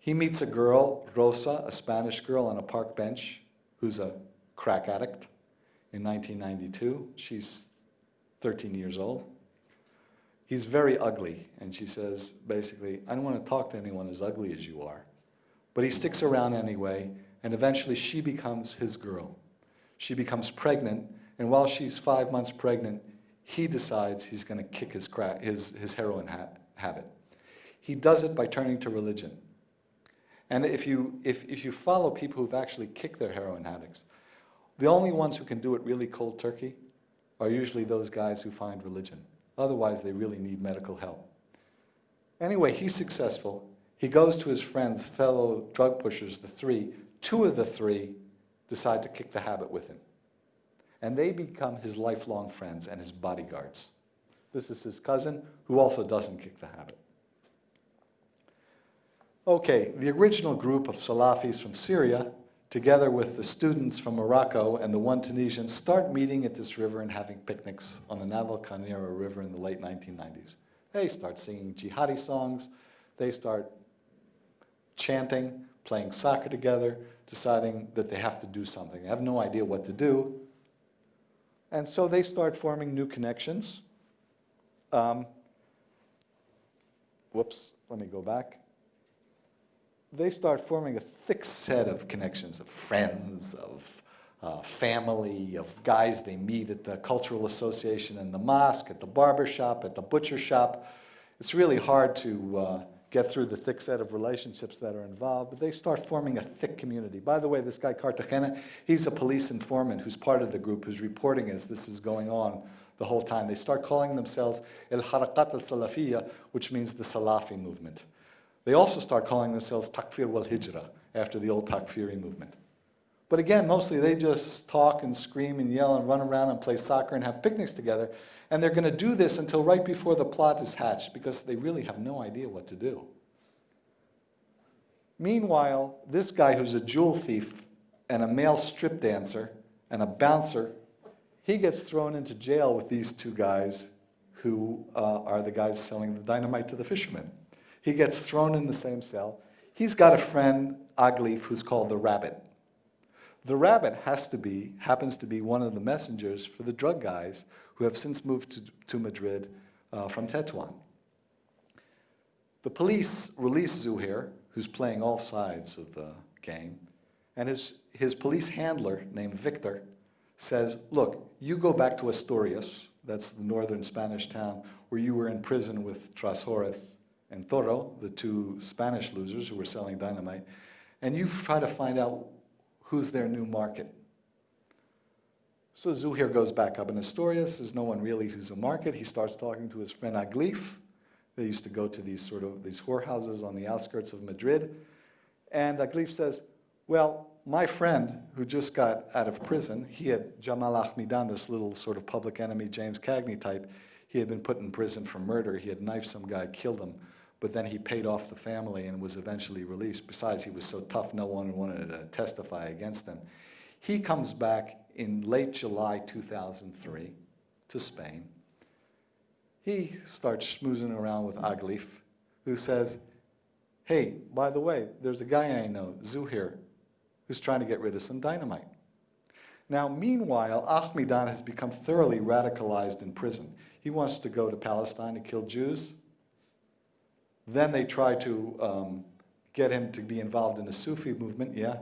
He meets a girl, Rosa, a Spanish girl on a park bench, who's a crack addict in 1992. She's 13 years old. He's very ugly, and she says, basically, I don't want to talk to anyone as ugly as you are. But he sticks around anyway, and eventually she becomes his girl. She becomes pregnant, and while she's five months pregnant, he decides he's going to kick his, crack, his, his heroin ha habit. He does it by turning to religion. And if you, if, if you follow people who've actually kicked their heroin addicts, the only ones who can do it really cold turkey are usually those guys who find religion. Otherwise, they really need medical help. Anyway, he's successful. He goes to his friends, fellow drug pushers, the three. Two of the three decide to kick the habit with him. And they become his lifelong friends and his bodyguards. This is his cousin, who also doesn't kick the habit. Okay, the original group of Salafis from Syria, together with the students from Morocco and the one Tunisian, start meeting at this river and having picnics on the Navalcarnero River in the late 1990s. They start singing jihadi songs. They start chanting, playing soccer together, deciding that they have to do something. They have no idea what to do. And so they start forming new connections. Um, whoops, let me go back they start forming a thick set of connections, of friends, of uh, family, of guys they meet at the cultural association in the mosque, at the barber shop, at the butcher shop. It's really hard to uh, get through the thick set of relationships that are involved, but they start forming a thick community. By the way, this guy Cartagena, he's a police informant who's part of the group who's reporting as this is going on the whole time. They start calling themselves El Harakat al-Salafiyya, which means the Salafi movement. They also start calling themselves Takfir wal Hijra, after the old Takfiri movement. But again, mostly they just talk and scream and yell and run around and play soccer and have picnics together. And they're going to do this until right before the plot is hatched because they really have no idea what to do. Meanwhile, this guy who's a jewel thief and a male strip dancer and a bouncer, he gets thrown into jail with these two guys who uh, are the guys selling the dynamite to the fishermen. He gets thrown in the same cell. He's got a friend, Aglif, who's called the rabbit. The rabbit has to be, happens to be one of the messengers for the drug guys who have since moved to, to Madrid uh, from Tetuan. The police release Zuhair, who's playing all sides of the game, and his, his police handler, named Victor, says, look, you go back to Asturias, that's the northern Spanish town, where you were in prison with Trashorras, and Toro, the two Spanish losers who were selling dynamite, and you try to find out who's their new market. So Zuhair goes back up in Asturias. There's no one really who's a market. He starts talking to his friend Aglif. They used to go to these sort of these whorehouses on the outskirts of Madrid. And Aglif says, well, my friend who just got out of prison, he had Jamal Ahmidan, this little sort of public enemy James Cagney type, he had been put in prison for murder. He had knifed some guy, killed him but then he paid off the family and was eventually released. Besides, he was so tough, no one wanted to testify against him. He comes back in late July 2003 to Spain. He starts schmoozing around with Aglif, who says, hey, by the way, there's a guy I know, Zuhir, who's trying to get rid of some dynamite. Now, meanwhile, Ahmidan has become thoroughly radicalized in prison. He wants to go to Palestine to kill Jews. Then they try to um, get him to be involved in the Sufi movement, yeah.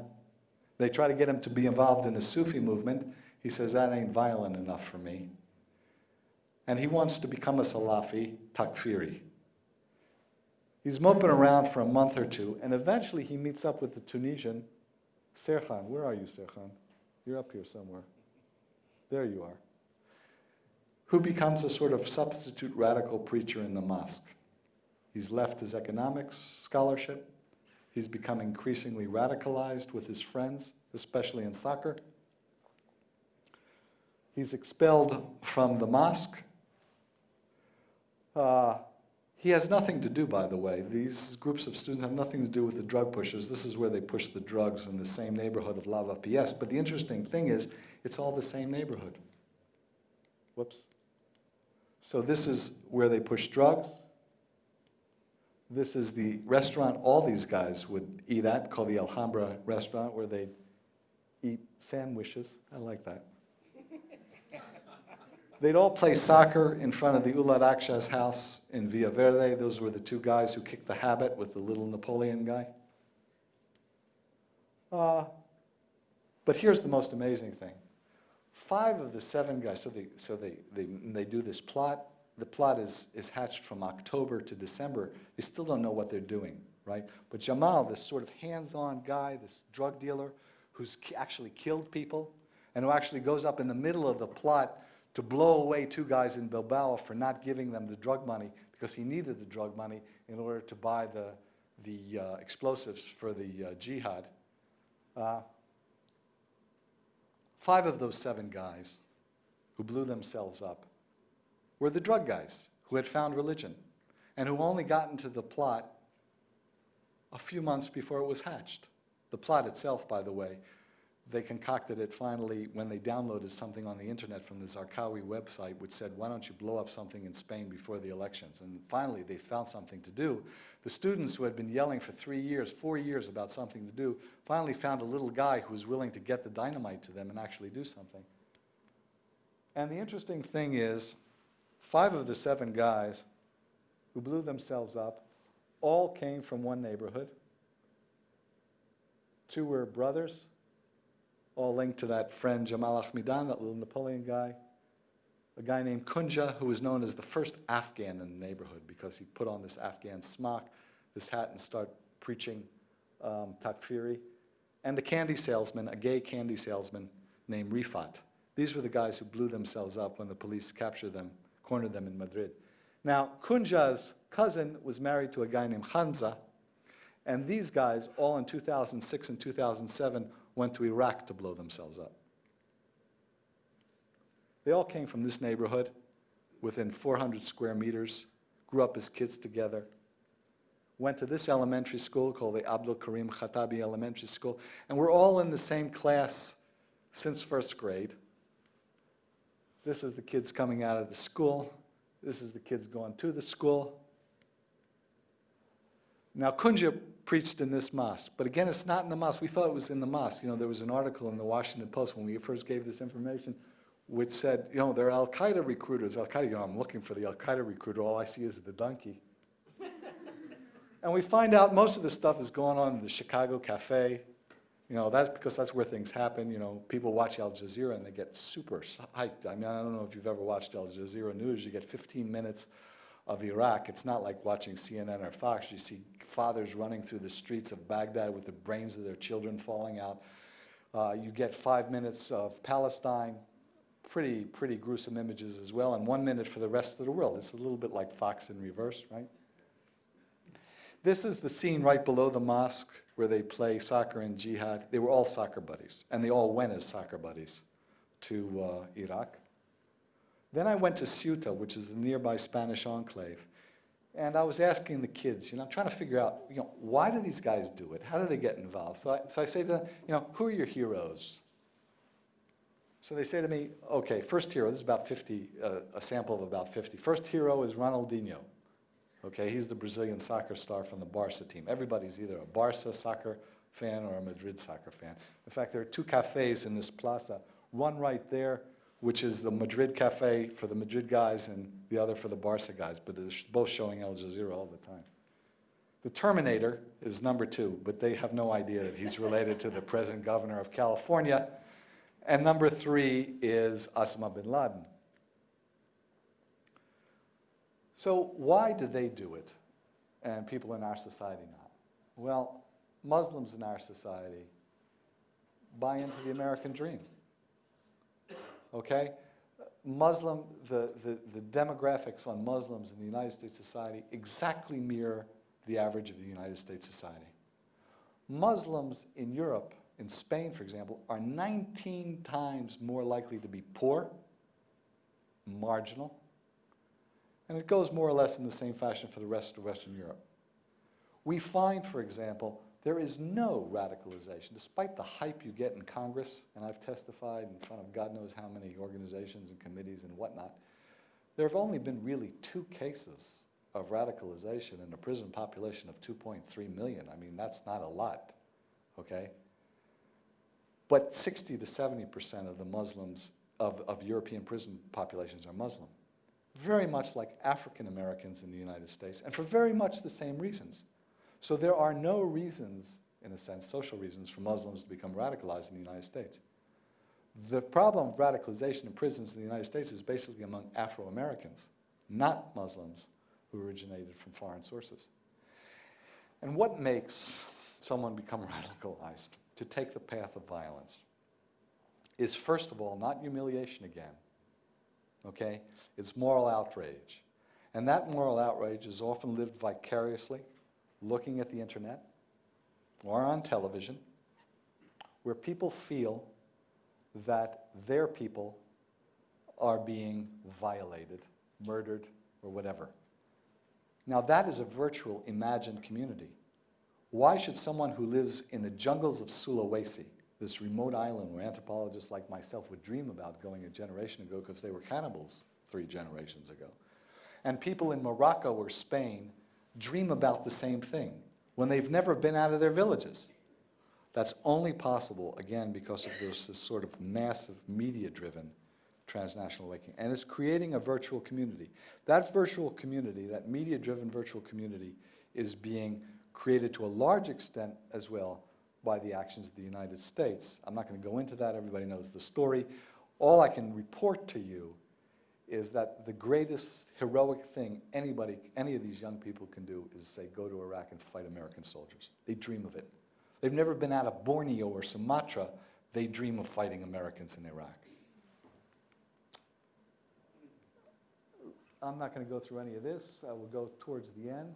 They try to get him to be involved in the Sufi movement. He says, that ain't violent enough for me. And he wants to become a Salafi Takfiri. He's moping around for a month or two, and eventually he meets up with the Tunisian, Serhan. Where are you, Serhan? You're up here somewhere. There you are. Who becomes a sort of substitute radical preacher in the mosque. He's left his economics scholarship. He's become increasingly radicalized with his friends, especially in soccer. He's expelled from the mosque. Uh, He has nothing to do, by the way. These groups of students have nothing to do with the drug pushers. This is where they push the drugs in the same neighborhood of Lavapiés. But the interesting thing is, it's all the same neighborhood. Whoops. So this is where they push drugs. This is the restaurant all these guys would eat at, called the Alhambra Restaurant, where they eat sandwiches. I like that. They'd all play soccer in front of the Ulad Akshas house in Villaverde. Those were the two guys who kicked the habit with the little Napoleon guy. Uh, but here's the most amazing thing. Five of the seven guys, so they, so they, they, they do this plot. The plot is, is hatched from October to December. They still don't know what they're doing, right? But Jamal, this sort of hands-on guy, this drug dealer, who's actually killed people, and who actually goes up in the middle of the plot to blow away two guys in Bilbao for not giving them the drug money because he needed the drug money in order to buy the, the uh, explosives for the uh, jihad. Uh, five of those seven guys who blew themselves up were the drug guys who had found religion and who only got into the plot a few months before it was hatched. The plot itself, by the way, they concocted it finally when they downloaded something on the internet from the Zarqawi website, which said, why don't you blow up something in Spain before the elections? And finally, they found something to do. The students who had been yelling for three years, four years about something to do, finally found a little guy who was willing to get the dynamite to them and actually do something. And the interesting thing is, five of the seven guys who blew themselves up all came from one neighborhood. Two were brothers, all linked to that friend Jamal Ahmidan, that little Napoleon guy. A guy named Kunja, who was known as the first Afghan in the neighborhood because he put on this Afghan smock, this hat, and started preaching um, takfiri. And a candy salesman, a gay candy salesman named Rifat. These were the guys who blew themselves up when the police captured them, cornered them in Madrid. Now, Kunja's cousin was married to a guy named Hamza, and these guys, all in 2006 and 2007, went to Iraq to blow themselves up. They all came from this neighborhood, within 400 square meters, grew up as kids together, went to this elementary school called the Abdul Karim Khatabi Elementary School, and we're all in the same class since first grade. This is the kids coming out of the school. This is the kids going to the school. Now, Kunja preached in this mosque, but again, it's not in the mosque. We thought it was in the mosque. You know, there was an article in the Washington Post when we first gave this information, which said, you know, they're Al Qaeda recruiters. Al Qaeda, you know, I'm looking for the Al Qaeda recruiter. All I see is the donkey. and we find out most of this stuff is going on in the Chicago Cafe. You know, that's because that's where things happen. You know, people watch Al Jazeera and they get super hyped. I mean, I don't know if you've ever watched Al Jazeera News. You get 15 minutes of Iraq. It's not like watching CNN or Fox. You see fathers running through the streets of Baghdad with the brains of their children falling out. Uh, you get five minutes of Palestine, pretty, pretty gruesome images as well, and one minute for the rest of the world. It's a little bit like Fox in reverse, right? This is the scene right below the mosque where they play soccer and jihad. They were all soccer buddies, and they all went as soccer buddies to uh, Iraq. Then I went to Ceuta, which is the nearby Spanish enclave, and I was asking the kids, you know, I'm trying to figure out, you know, why do these guys do it? How do they get involved? So I, so I say to them, you know, who are your heroes? So they say to me, okay, first hero, this is about 50, uh, a sample of about 50. First hero is Ronaldinho. Okay, he's the Brazilian soccer star from the Barca team. Everybody's either a Barca soccer fan or a Madrid soccer fan. In fact, there are two cafes in this plaza, one right there, which is the Madrid cafe for the Madrid guys and the other for the Barca guys, but they're both showing Al Jazeera all the time. The Terminator is number two, but they have no idea that he's related to the present governor of California. And number three is Osama bin Laden. So why do they do it and people in our society not? Well, Muslims in our society buy into the American dream. Okay? Muslim, the, the, the demographics on Muslims in the United States society exactly mirror the average of the United States society. Muslims in Europe, in Spain, for example, are 19 times more likely to be poor, marginal, And it goes more or less in the same fashion for the rest of Western Europe. We find, for example, there is no radicalization, despite the hype you get in Congress, and I've testified in front of God knows how many organizations and committees and whatnot, there have only been really two cases of radicalization in a prison population of 2.3 million. I mean, that's not a lot, okay? But 60 to 70% of the Muslims, of, of European prison populations are Muslim. Very much like African Americans in the United States, and for very much the same reasons. So there are no reasons, in a sense, social reasons, for Muslims to become radicalized in the United States. The problem of radicalization in prisons in the United States is basically among Afro-Americans, not Muslims who originated from foreign sources. And what makes someone become radicalized to take the path of violence is, first of all, not humiliation again, okay? It's moral outrage. And that moral outrage is often lived vicariously, looking at the internet or on television, where people feel that their people are being violated, murdered, or whatever. Now that is a virtual imagined community. Why should someone who lives in the jungles of Sulawesi, this remote island where anthropologists like myself would dream about going a generation ago because they were cannibals three generations ago, and people in Morocco or Spain dream about the same thing when they've never been out of their villages? That's only possible, again, because of this, this sort of massive media-driven transnational awakening. And it's creating a virtual community. That virtual community, that media-driven virtual community, is being created to a large extent as well by the actions of the United States. I'm not going to go into that. Everybody knows the story. All I can report to you is that the greatest heroic thing anybody, any of these young people can do is say, go to Iraq and fight American soldiers. They dream of it. They've never been out of Borneo or Sumatra. They dream of fighting Americans in Iraq. I'm not going to go through any of this. I will go towards the end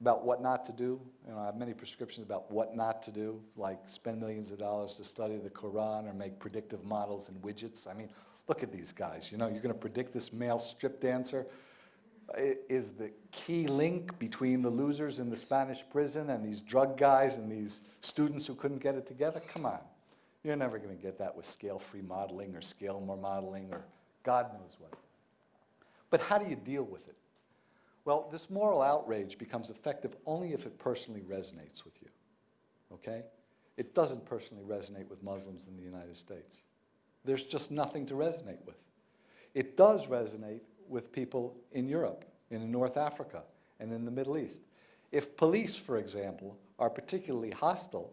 about what not to do. You know, I have many prescriptions about what not to do, like spend millions of dollars to study the Quran or make predictive models and widgets. I mean, look at these guys. You know, you're going to predict this male strip dancer is the key link between the losers in the Spanish prison and these drug guys and these students who couldn't get it together? Come on. You're never going to get that with scale-free modeling or scale-more modeling or God knows what. But how do you deal with it? Well, this moral outrage becomes effective only if it personally resonates with you, okay? It doesn't personally resonate with Muslims in the United States. There's just nothing to resonate with. It does resonate with people in Europe, in North Africa, and in the Middle East. If police, for example, are particularly hostile,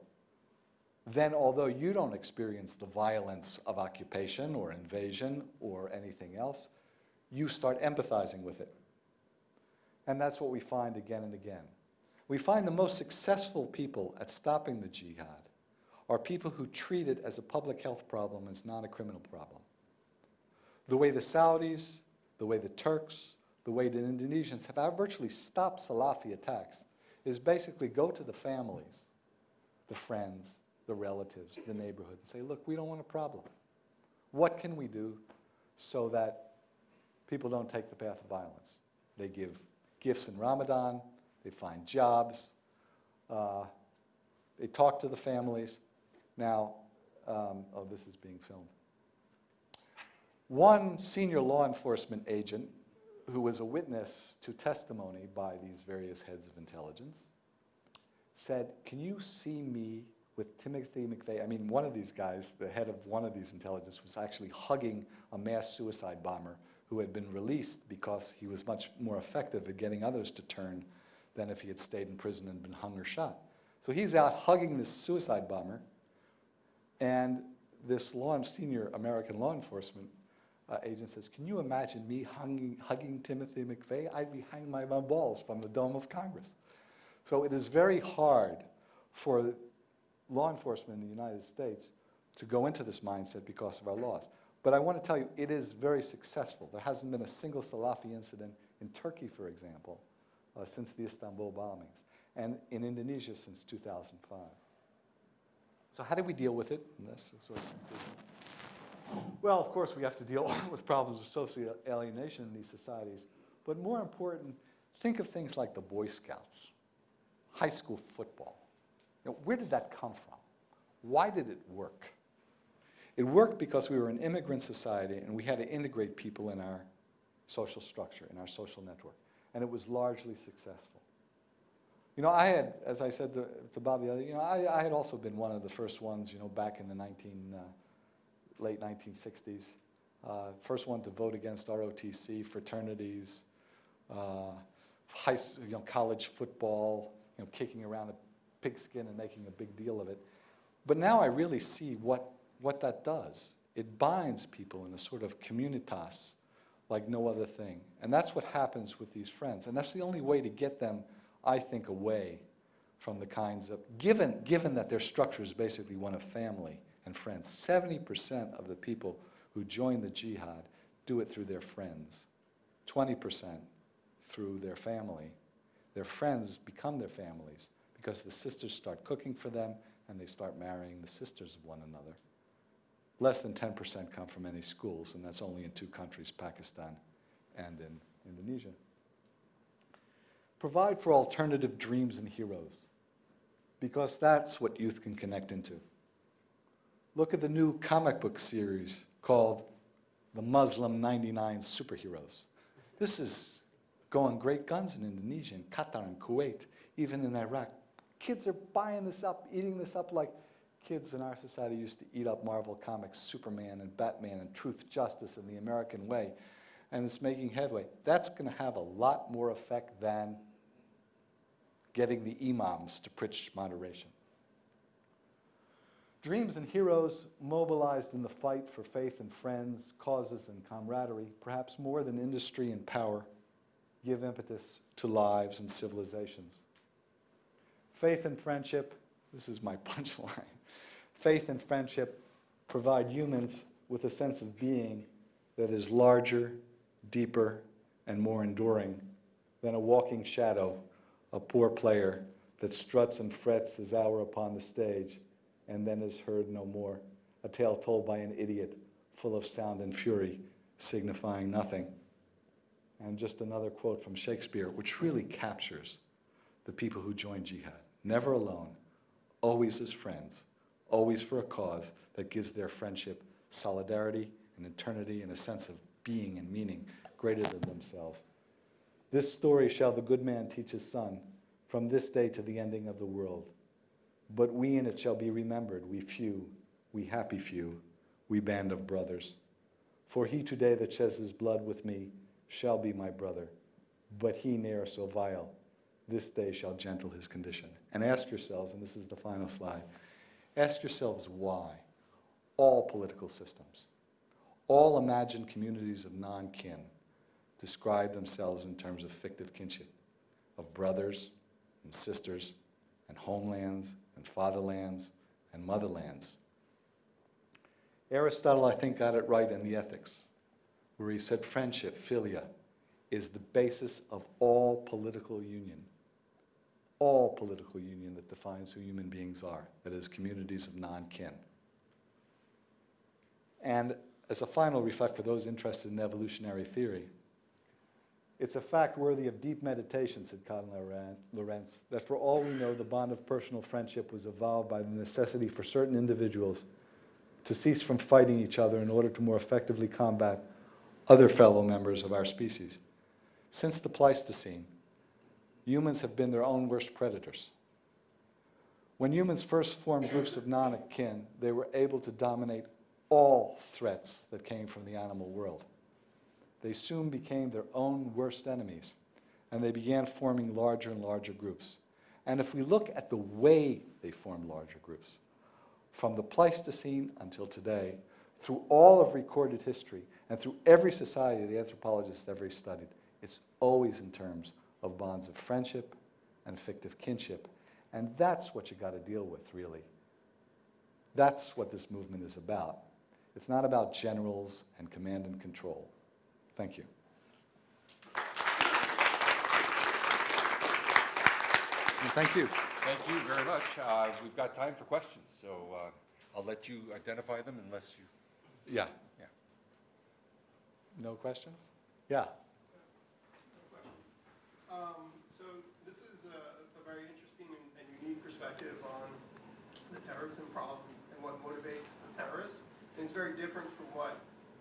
then although you don't experience the violence of occupation or invasion or anything else, you start empathizing with it. And that's what we find again and again. We find the most successful people at stopping the jihad are people who treat it as a public health problem as not a criminal problem. The way the Saudis, the way the Turks, the way the Indonesians have virtually stopped Salafi attacks is basically go to the families, the friends, the relatives, the neighborhood, and say, look, we don't want a problem. What can we do so that people don't take the path of violence? They give gifts in Ramadan, they find jobs, uh, they talk to the families. Now, um, oh, this is being filmed. One senior law enforcement agent who was a witness to testimony by these various heads of intelligence said, can you see me with Timothy McVeigh? I mean, one of these guys, the head of one of these intelligence, was actually hugging a mass suicide bomber who had been released because he was much more effective at getting others to turn than if he had stayed in prison and been hung or shot. So he's out hugging this suicide bomber, and this law, senior American law enforcement uh, agent says, can you imagine me hugging, hugging Timothy McVeigh? I'd be hanging my my balls from the dome of Congress. So it is very hard for law enforcement in the United States to go into this mindset because of our laws. But I want to tell you, it is very successful. There hasn't been a single Salafi incident in Turkey, for example, uh, since the Istanbul bombings, and in Indonesia since 2005. So how do we deal with it? This is conclusion. Well, of course, we have to deal with problems of social alienation in these societies. But more important, think of things like the Boy Scouts, high school football. You know, where did that come from? Why did it work? It worked because we were an immigrant society and we had to integrate people in our social structure, in our social network. And it was largely successful. You know, I had, as I said to, to Bob the other, you know, I, I had also been one of the first ones, you know, back in the 19, uh, late 1960s. Uh, first one to vote against ROTC, fraternities, uh, high, you know, college football, you know, kicking around a pigskin and making a big deal of it. But now I really see what, what that does. It binds people in a sort of communitas like no other thing. And that's what happens with these friends. And that's the only way to get them, I think, away from the kinds of, given, given that their structure is basically one of family and friends. 70% of the people who join the jihad do it through their friends, 20% through their family. Their friends become their families because the sisters start cooking for them and they start marrying the sisters of one another. Less than 10% come from any schools, and that's only in two countries, Pakistan and in Indonesia. Provide for alternative dreams and heroes, because that's what youth can connect into. Look at the new comic book series called The Muslim 99 Superheroes. This is going great guns in Indonesia, and Qatar, and Kuwait, even in Iraq. Kids are buying this up, eating this up like kids in our society used to eat up Marvel Comics, Superman and Batman and Truth, Justice and the American Way. And it's making headway. That's going to have a lot more effect than getting the imams to preach moderation. Dreams and heroes mobilized in the fight for faith and friends, causes and camaraderie, perhaps more than industry and power, give impetus to lives and civilizations. Faith and friendship, this is my punchline. Faith and friendship provide humans with a sense of being that is larger, deeper, and more enduring than a walking shadow, a poor player that struts and frets his hour upon the stage and then is heard no more, a tale told by an idiot full of sound and fury, signifying nothing. And just another quote from Shakespeare, which really captures the people who join jihad. Never alone, always as friends, always for a cause that gives their friendship solidarity and eternity and a sense of being and meaning greater than themselves. This story shall the good man teach his son from this day to the ending of the world. But we in it shall be remembered, we few, we happy few, we band of brothers. For he today that sheds his blood with me shall be my brother, but he ne'er so vile, this day shall gentle his condition. And ask yourselves, and this is the final slide, ask yourselves why all political systems, all imagined communities of non-kin describe themselves in terms of fictive kinship, of brothers and sisters and homelands and fatherlands and motherlands. Aristotle, I think, got it right in the Ethics, where he said friendship, philia, is the basis of all political union. All political union that defines who human beings are, that is, communities of non-kin. And as a final reflect for those interested in evolutionary theory, it's a fact worthy of deep meditation, said Konrad Lorenz, that for all we know, the bond of personal friendship was evolved by the necessity for certain individuals to cease from fighting each other in order to more effectively combat other fellow members of our species. Since the Pleistocene, humans have been their own worst predators. When humans first formed groups of non-akin, they were able to dominate all threats that came from the animal world. They soon became their own worst enemies, and they began forming larger and larger groups. And if we look at the way they formed larger groups, from the Pleistocene until today, through all of recorded history, and through every society the anthropologists ever studied, it's always in terms of bonds of friendship and fictive kinship. And that's what you got to deal with, really. That's what this movement is about. It's not about generals and command and control. Thank you. And thank you. Thank you very much. Uh, We've got time for questions, so uh, I'll let you identify them unless you Yeah. No questions? Yeah. Um, So this is a a very interesting and and unique perspective on the terrorism problem and what motivates the terrorists. And it's very different from what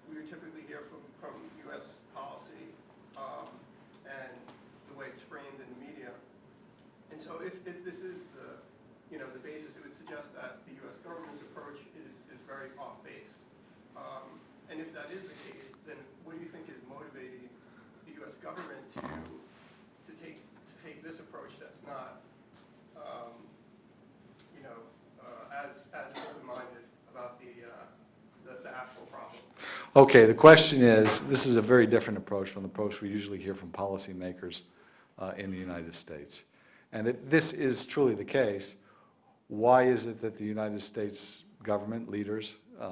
we typically hear from, from U.S. policy um, and the way it's framed in the media. And so if, if this is the, you know, the basis, it would suggest that the U.S. government's approach is, is very off base. Um, And if that is the case, then what do you think is motivating the U.S. government to, to take, to take this approach that's not, um, you know, uh, as, as open-minded about the, uh, the, the actual problem? Okay, the question is, this is a very different approach from the approach we usually hear from policymakers uh, in the United States. And if this is truly the case, why is it that the United States government leaders uh,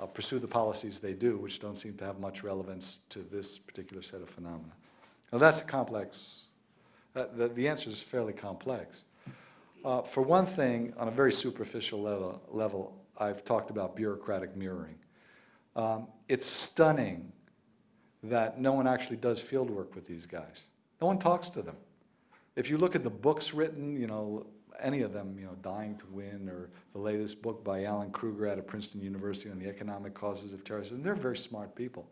uh, pursue the policies they do, which don't seem to have much relevance to this particular set of phenomena? Now, that's a complex, uh, the, the answer is fairly complex. Uh, For one thing, on a very superficial level, level, I've talked about bureaucratic mirroring. Um, It's stunning that no one actually does field work with these guys. No one talks to them. If you look at the books written, you know, any of them, you know, Dying to Win, or the latest book by Alan Krueger out of Princeton University on the economic causes of terrorism, they're very smart people.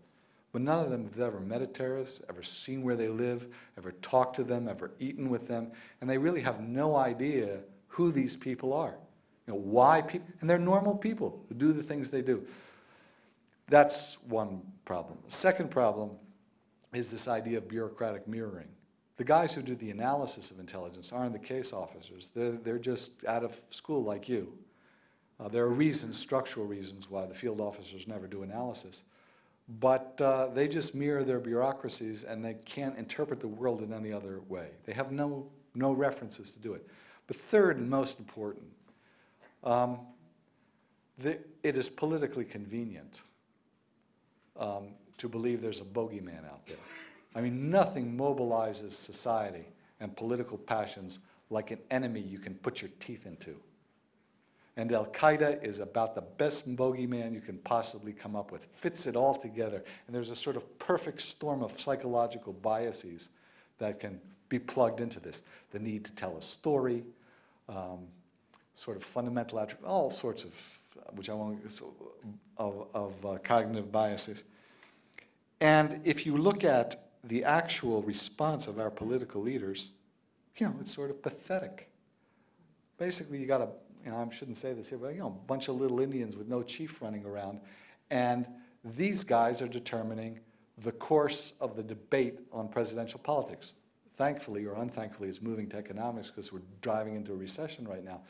But none of them have ever met a terrorist, ever seen where they live, ever talked to them, ever eaten with them, and they really have no idea who these people are. You know, why people, and they're normal people who do the things they do. That's one problem. The second problem is this idea of bureaucratic mirroring. The guys who do the analysis of intelligence aren't the case officers. They're, they're just out of school like you. Uh, there are reasons, structural reasons, why the field officers never do analysis. But uh, they just mirror their bureaucracies and they can't interpret the world in any other way. They have no, no references to do it. But third and most important, um, the, it is politically convenient um, to believe there's a bogeyman out there. I mean, nothing mobilizes society and political passions like an enemy you can put your teeth into. And Al-Qaeda is about the best bogeyman you can possibly come up with, fits it all together. And there's a sort of perfect storm of psychological biases that can be plugged into this. The need to tell a story, um, sort of fundamental all sorts of, which I won't, of, of uh, cognitive biases. And if you look at the actual response of our political leaders, you know, it's sort of pathetic. Basically, you got a, you know, I shouldn't say this here, but, you know, a bunch of little Indians with no chief running around, and these guys are determining the course of the debate on presidential politics. Thankfully, or unthankfully, it's moving to economics because we're driving into a recession right now.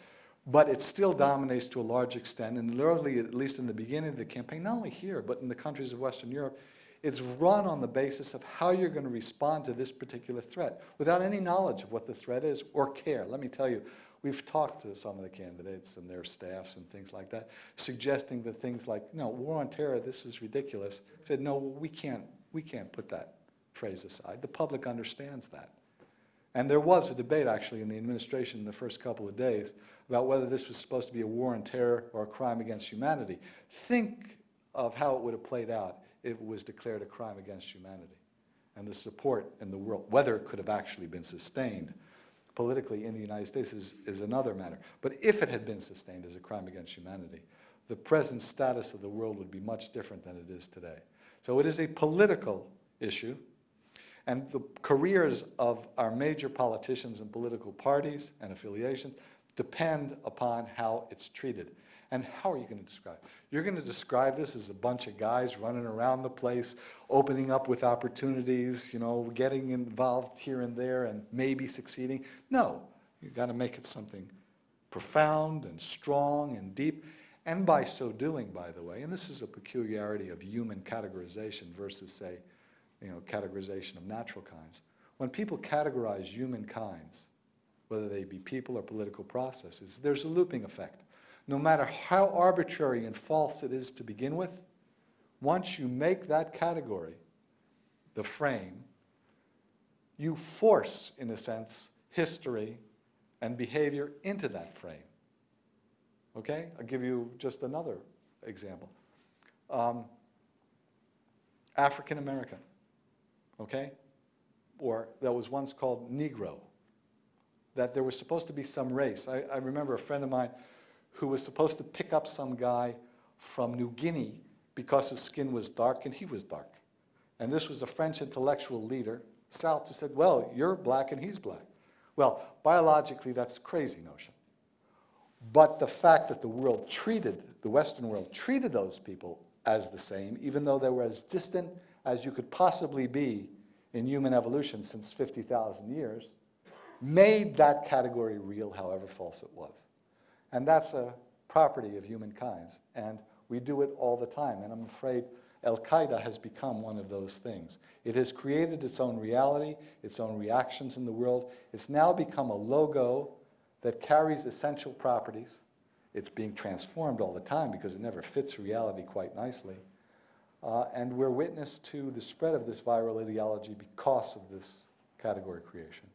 But it still dominates to a large extent, and literally, at least in the beginning of the campaign, not only here, but in the countries of Western Europe, it's run on the basis of how you're going to respond to this particular threat without any knowledge of what the threat is or care. Let me tell you, we've talked to some of the candidates and their staffs and things like that, suggesting that things like, no, war on terror, this is ridiculous. I said, no, we can't, we can't put that phrase aside. The public understands that. And there was a debate, actually, in the administration in the first couple of days about whether this was supposed to be a war on terror or a crime against humanity. Think of how it would have played out if it was declared a crime against humanity. And the support in the world, whether it could have actually been sustained politically in the United States is, is another matter. But if it had been sustained as a crime against humanity, the present status of the world would be much different than it is today. So it is a political issue. And the careers of our major politicians and political parties and affiliations depend upon how it's treated. And how are you going to describe? You're going to describe this as a bunch of guys running around the place, opening up with opportunities, you know, getting involved here and there and maybe succeeding. No, you've got to make it something profound and strong and deep. And by so doing, by the way, and this is a peculiarity of human categorization versus, say, you know, categorization of natural kinds. When people categorize human kinds, whether they be people or political processes, there's a looping effect. No matter how arbitrary and false it is to begin with, once you make that category the frame, you force, in a sense, history and behavior into that frame. Okay? I'll give you just another example. um, African American, okay? Or that was once called Negro, that there was supposed to be some race. I, I remember a friend of mine who was supposed to pick up some guy from New Guinea because his skin was dark and he was dark. And this was a French intellectual leader, South, who said, well, you're black and he's black. Well, biologically, that's crazy notion. But the fact that the world treated, the Western world treated those people as the same, even though they were as distant as you could possibly be in human evolution since 50,000 years, made that category real, however false it was. And that's a property of humankind, and we do it all the time, and I'm afraid Al-Qaeda has become one of those things. It has created its own reality, its own reactions in the world. It's now become a logo that carries essential properties. It's being transformed all the time because it never fits reality quite nicely. Uh, and we're witness to the spread of this viral ideology because of this category creation.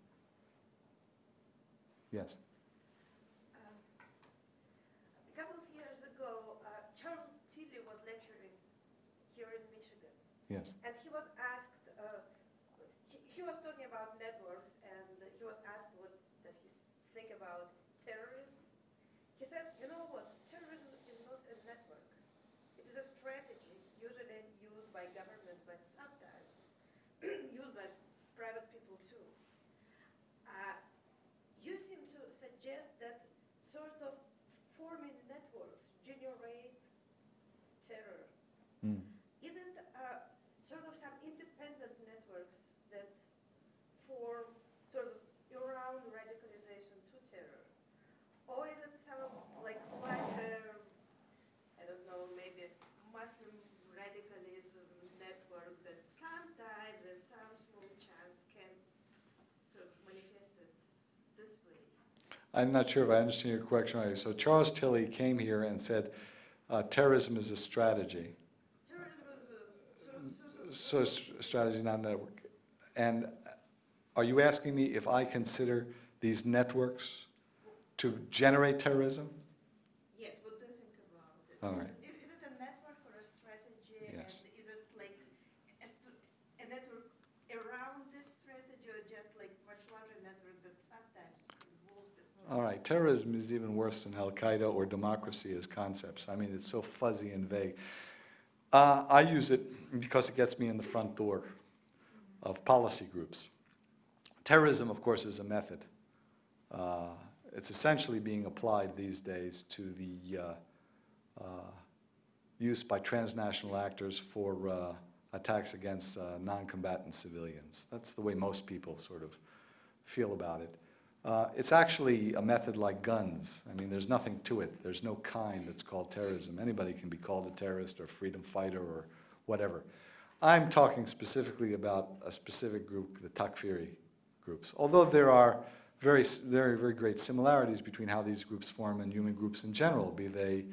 Yes? Um, A couple of years ago, uh, Charles Tilly was lecturing here in Michigan, Yes. and he was asked, uh, he, he was talking about networks, and he was asked what does he think about terrorism. He said, you know what, terrorism is not a network. It is a strategy usually used by government, but sometimes used by private people too. Uh, you seem to suggest that sort of forming networks generate terror. Mm. Isn't uh, sort of some independent networks that form sort of around radicalization to terror? Or is it some like larger, uh, I don't know, maybe Muslim radicalism network that sometimes in some small chunks can sort of manifest it this way? I'm not sure if I understand your question right. So Charles Tilly came here and said, uh, terrorism is a strategy. Terrorism is a sort of, sort of mm, So s- strategy, not network. And uh, are you asking me if I consider these networks to generate terrorism? Yes, what do you think about it? All right. Is, is it a network or a strategy? Yes. And is it like a, a network around this strategy or just like much larger network that sometimes involves this? All right, terrorism is even worse than Al-Qaeda or democracy as concepts. I mean, it's so fuzzy and vague. Uh, I use it because it gets me in the front door of policy groups. Terrorism, of course, is a method. Uh, It's essentially being applied these days to the uh, uh, use by transnational actors for uh, attacks against uh, non-combatant civilians. That's the way most people sort of feel about it. Uh, It's actually a method like guns. I mean, there's nothing to it. There's no kind that's called terrorism. Anybody can be called a terrorist or freedom fighter or whatever. I'm talking specifically about a specific group, the Takfiri groups. Although there are very, very, very great similarities between how these groups form and human groups in general, be they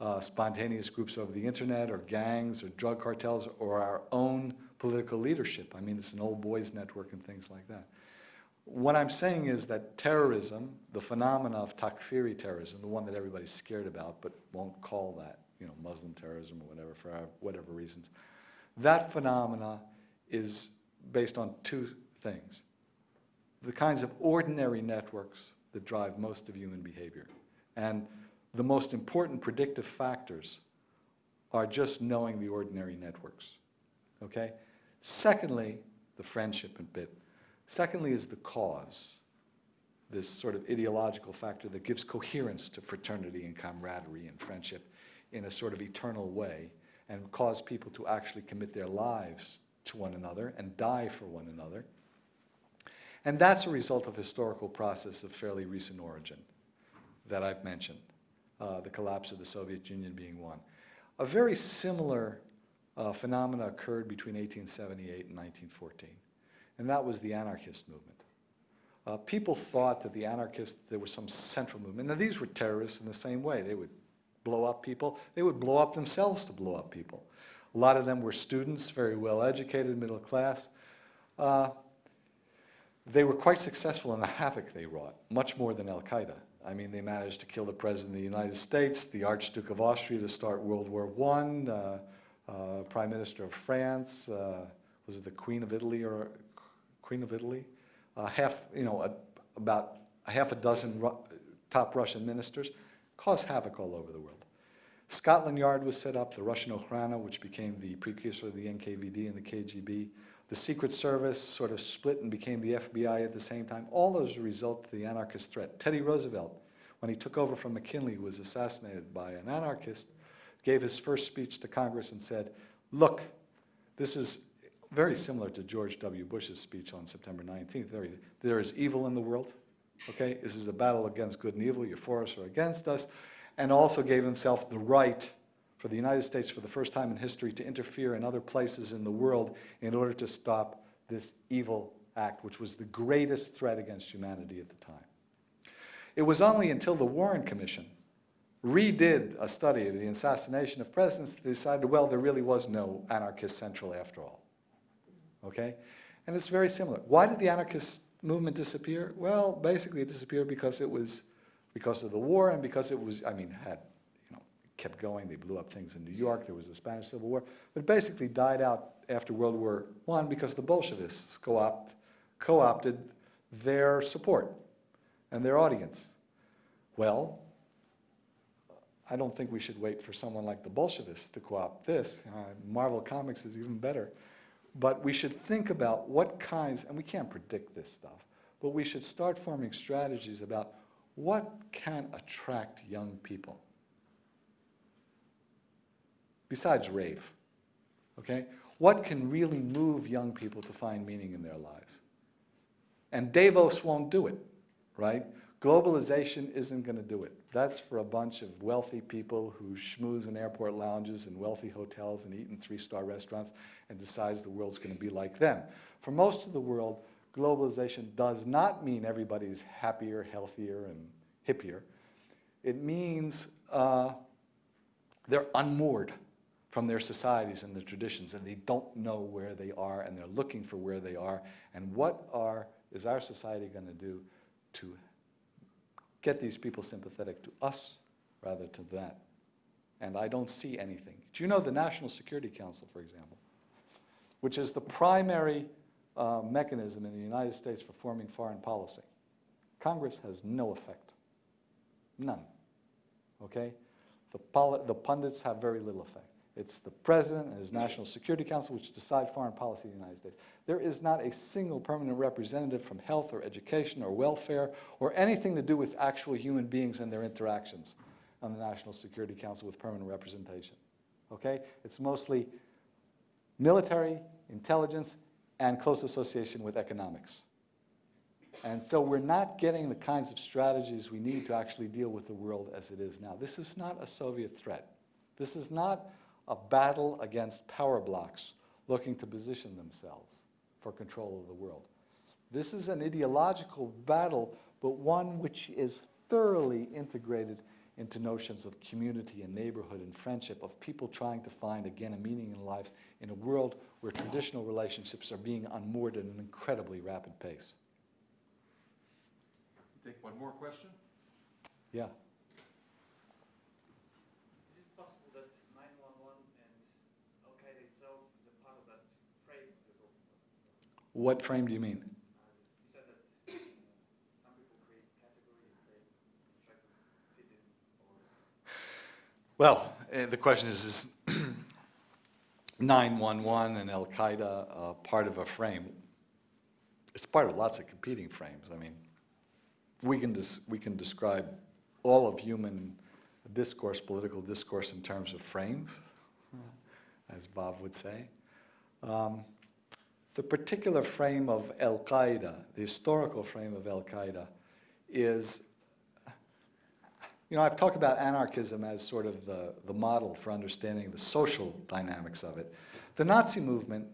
uh, spontaneous groups over the internet or gangs or drug cartels or our own political leadership. I mean, it's an old boys network and things like that. What I'm saying is that terrorism, the phenomena of Takfiri terrorism, the one that everybody's scared about but won't call that, you know, Muslim terrorism or whatever, for whatever reasons, that phenomena is based on two things. The kinds of ordinary networks that drive most of human behavior. And the most important predictive factors are just knowing the ordinary networks, okay? Secondly, the friendship bit. Secondly is the cause, this sort of ideological factor that gives coherence to fraternity and camaraderie and friendship in a sort of eternal way and cause people to actually commit their lives to one another and die for one another. And that's a result of historical process of fairly recent origin that I've mentioned, uh, the collapse of the Soviet Union being one. A very similar uh, phenomena occurred between 1878 and 1914, and that was the anarchist movement. Uh, people thought that the anarchists, there was some central movement. Now, these were terrorists in the same way. They would blow up people. They would blow up themselves to blow up people. A lot of them were students, very well educated, middle class. Uh, they were quite successful in the havoc they wrought, much more than Al-Qaeda. I mean, they managed to kill the President of the United States, the Archduke of Austria to start World War I, uh, uh, Prime Minister of France, uh, was it the Queen of Italy or Queen of Italy? Uh, half, you know, a, about half a dozen Ru- top Russian ministers, caused havoc all over the world. Scotland Yard was set up, the Russian Okhrana, which became the precursor of the NKVD and the KGB. The Secret Service sort of split and became the FBI at the same time. All those result to the anarchist threat. Teddy Roosevelt, when he took over from McKinley, was assassinated by an anarchist, gave his first speech to Congress and said, look, this is very similar to George W. Bush's speech on September 19th. There, there is evil in the world, okay? This is a battle against good and evil. You're for us or against us. And also gave himself the right for the United States for the first time in history to interfere in other places in the world in order to stop this evil act, which was the greatest threat against humanity at the time. It was only until the Warren Commission redid a study of the assassination of presidents that they decided, well, there really was no anarchist central after all. Okay? And it's very similar. Why did the anarchist movement disappear? Well, basically it disappeared because it was because of the war and because it was, I mean, had, kept going. They blew up things in New York. There was the Spanish Civil War. But it basically died out after World War I because the Bolshevists co-opt, co-opted their support and their audience. Well, I don't think we should wait for someone like the Bolshevists to co-opt this. Uh, Marvel Comics is even better. But we should think about what kinds, and we can't predict this stuff, but we should start forming strategies about what can attract young people besides rave, okay? What can really move young people to find meaning in their lives? And Davos won't do it, right? Globalization isn't going to do it. That's for a bunch of wealthy people who schmooze in airport lounges and wealthy hotels and eat in three-star restaurants and decides the world's going to be like them. For most of the world, globalization does not mean everybody's happier, healthier, and hippier. It means uh, they're unmoored from their societies and their traditions, and they don't know where they are, and they're looking for where they are. And what are, is our society going to do to get these people sympathetic to us rather to that? And I don't see anything. Do you know the National Security Council, for example, which is the primary uh, mechanism in the United States for forming foreign policy? Congress has no effect. None. Okay? The, the pundits have very little effect. It's the president and his National Security Council which decide foreign policy in the United States. There is not a single permanent representative from health or education or welfare or anything to do with actual human beings and their interactions on the National Security Council with permanent representation. Okay? It's mostly military, intelligence, and close association with economics. And so we're not getting the kinds of strategies we need to actually deal with the world as it is now. This is not a Soviet threat. This is not a battle against power blocks looking to position themselves for control of the world. This is an ideological battle, but one which is thoroughly integrated into notions of community and neighborhood and friendship, of people trying to find, again, a meaning in lives in a world where traditional relationships are being unmoored at an incredibly rapid pace. Take one more question? Yeah. Is it possible that 911 and Al Qaeda itself is a part of that frame you're talking about? What frame do you mean? Well, eh, the question is, is 911 and Al-Qaeda uh, part of a frame? It's part of lots of competing frames. I mean, we can, we can describe all of human discourse, political discourse in terms of frames, as Bob would say. Um, the particular frame of Al-Qaeda, the historical frame of Al-Qaeda, is you know, I've talked about anarchism as sort of the, the model for understanding the social dynamics of it. The Nazi movement,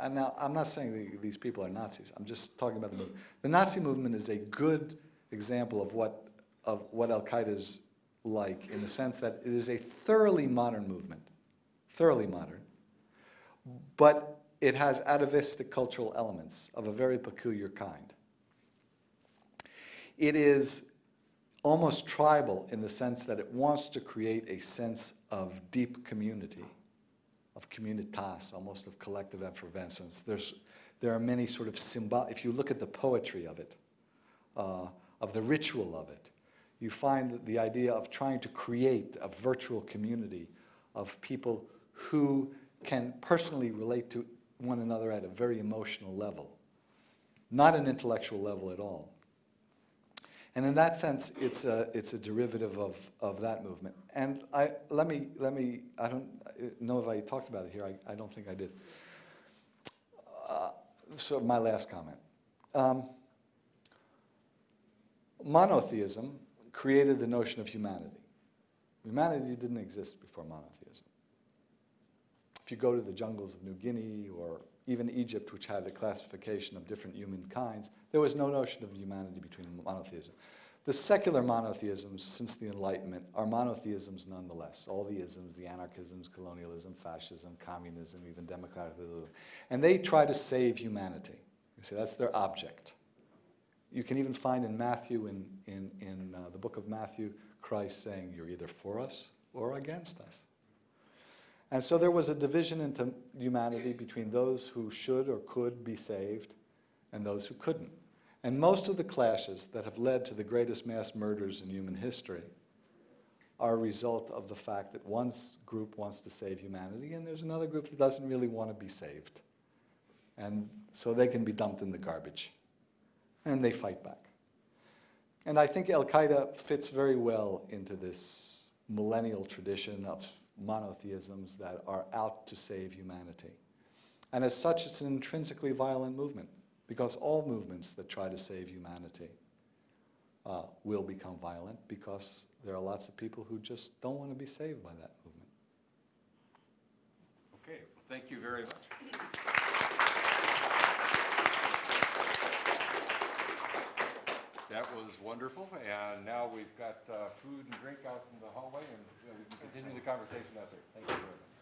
and now, I'm not saying these people are Nazis, I'm just talking about the movement. The Nazi movement is a good example of what, of what Al-Qaeda is like in the sense that it is a thoroughly modern movement, thoroughly modern, but it has atavistic cultural elements of a very peculiar kind. It is almost tribal in the sense that it wants to create a sense of deep community of communitas, almost of collective effervescence. There's, there are many sort of symbol, if you look at the poetry of it, uh, of the ritual of it, you find that the idea of trying to create a virtual community of people who can personally relate to one another at a very emotional level, not an intellectual level at all. And in that sense, it's a, it's a derivative of, of that movement. And I, let me, let me, I don't know if I talked about it here, I, I don't think I did. Uh, So my last comment. Um, monotheism created the notion of humanity. Humanity didn't exist before monotheism. If you go to the jungles of New Guinea or even Egypt, which had a classification of different human kinds, there was no notion of humanity between monotheism. The secular monotheisms since the Enlightenment are monotheisms nonetheless. All the isms, the anarchisms, colonialism, fascism, communism, even democratic, and they try to save humanity. You see, that's their object. You can even find in Matthew, in, in, in uh, the book of Matthew, Christ saying, you're either for us or against us. And so there was a division into humanity between those who should or could be saved and those who couldn't. And most of the clashes that have led to the greatest mass murders in human history are a result of the fact that one group wants to save humanity and there's another group that doesn't really want to be saved. And so they can be dumped in the garbage. And they fight back. And I think Al-Qaeda fits very well into this millennial tradition of monotheisms that are out to save humanity. And as such, it's an intrinsically violent movement, because all movements that try to save humanity uh, will become violent, because there are lots of people who just don't want to be saved by that movement. Okay, well, thank you very much. That was wonderful, and now we've got uh, food and drink out in the hallway, and we can continue the conversation out there. Thank you very much.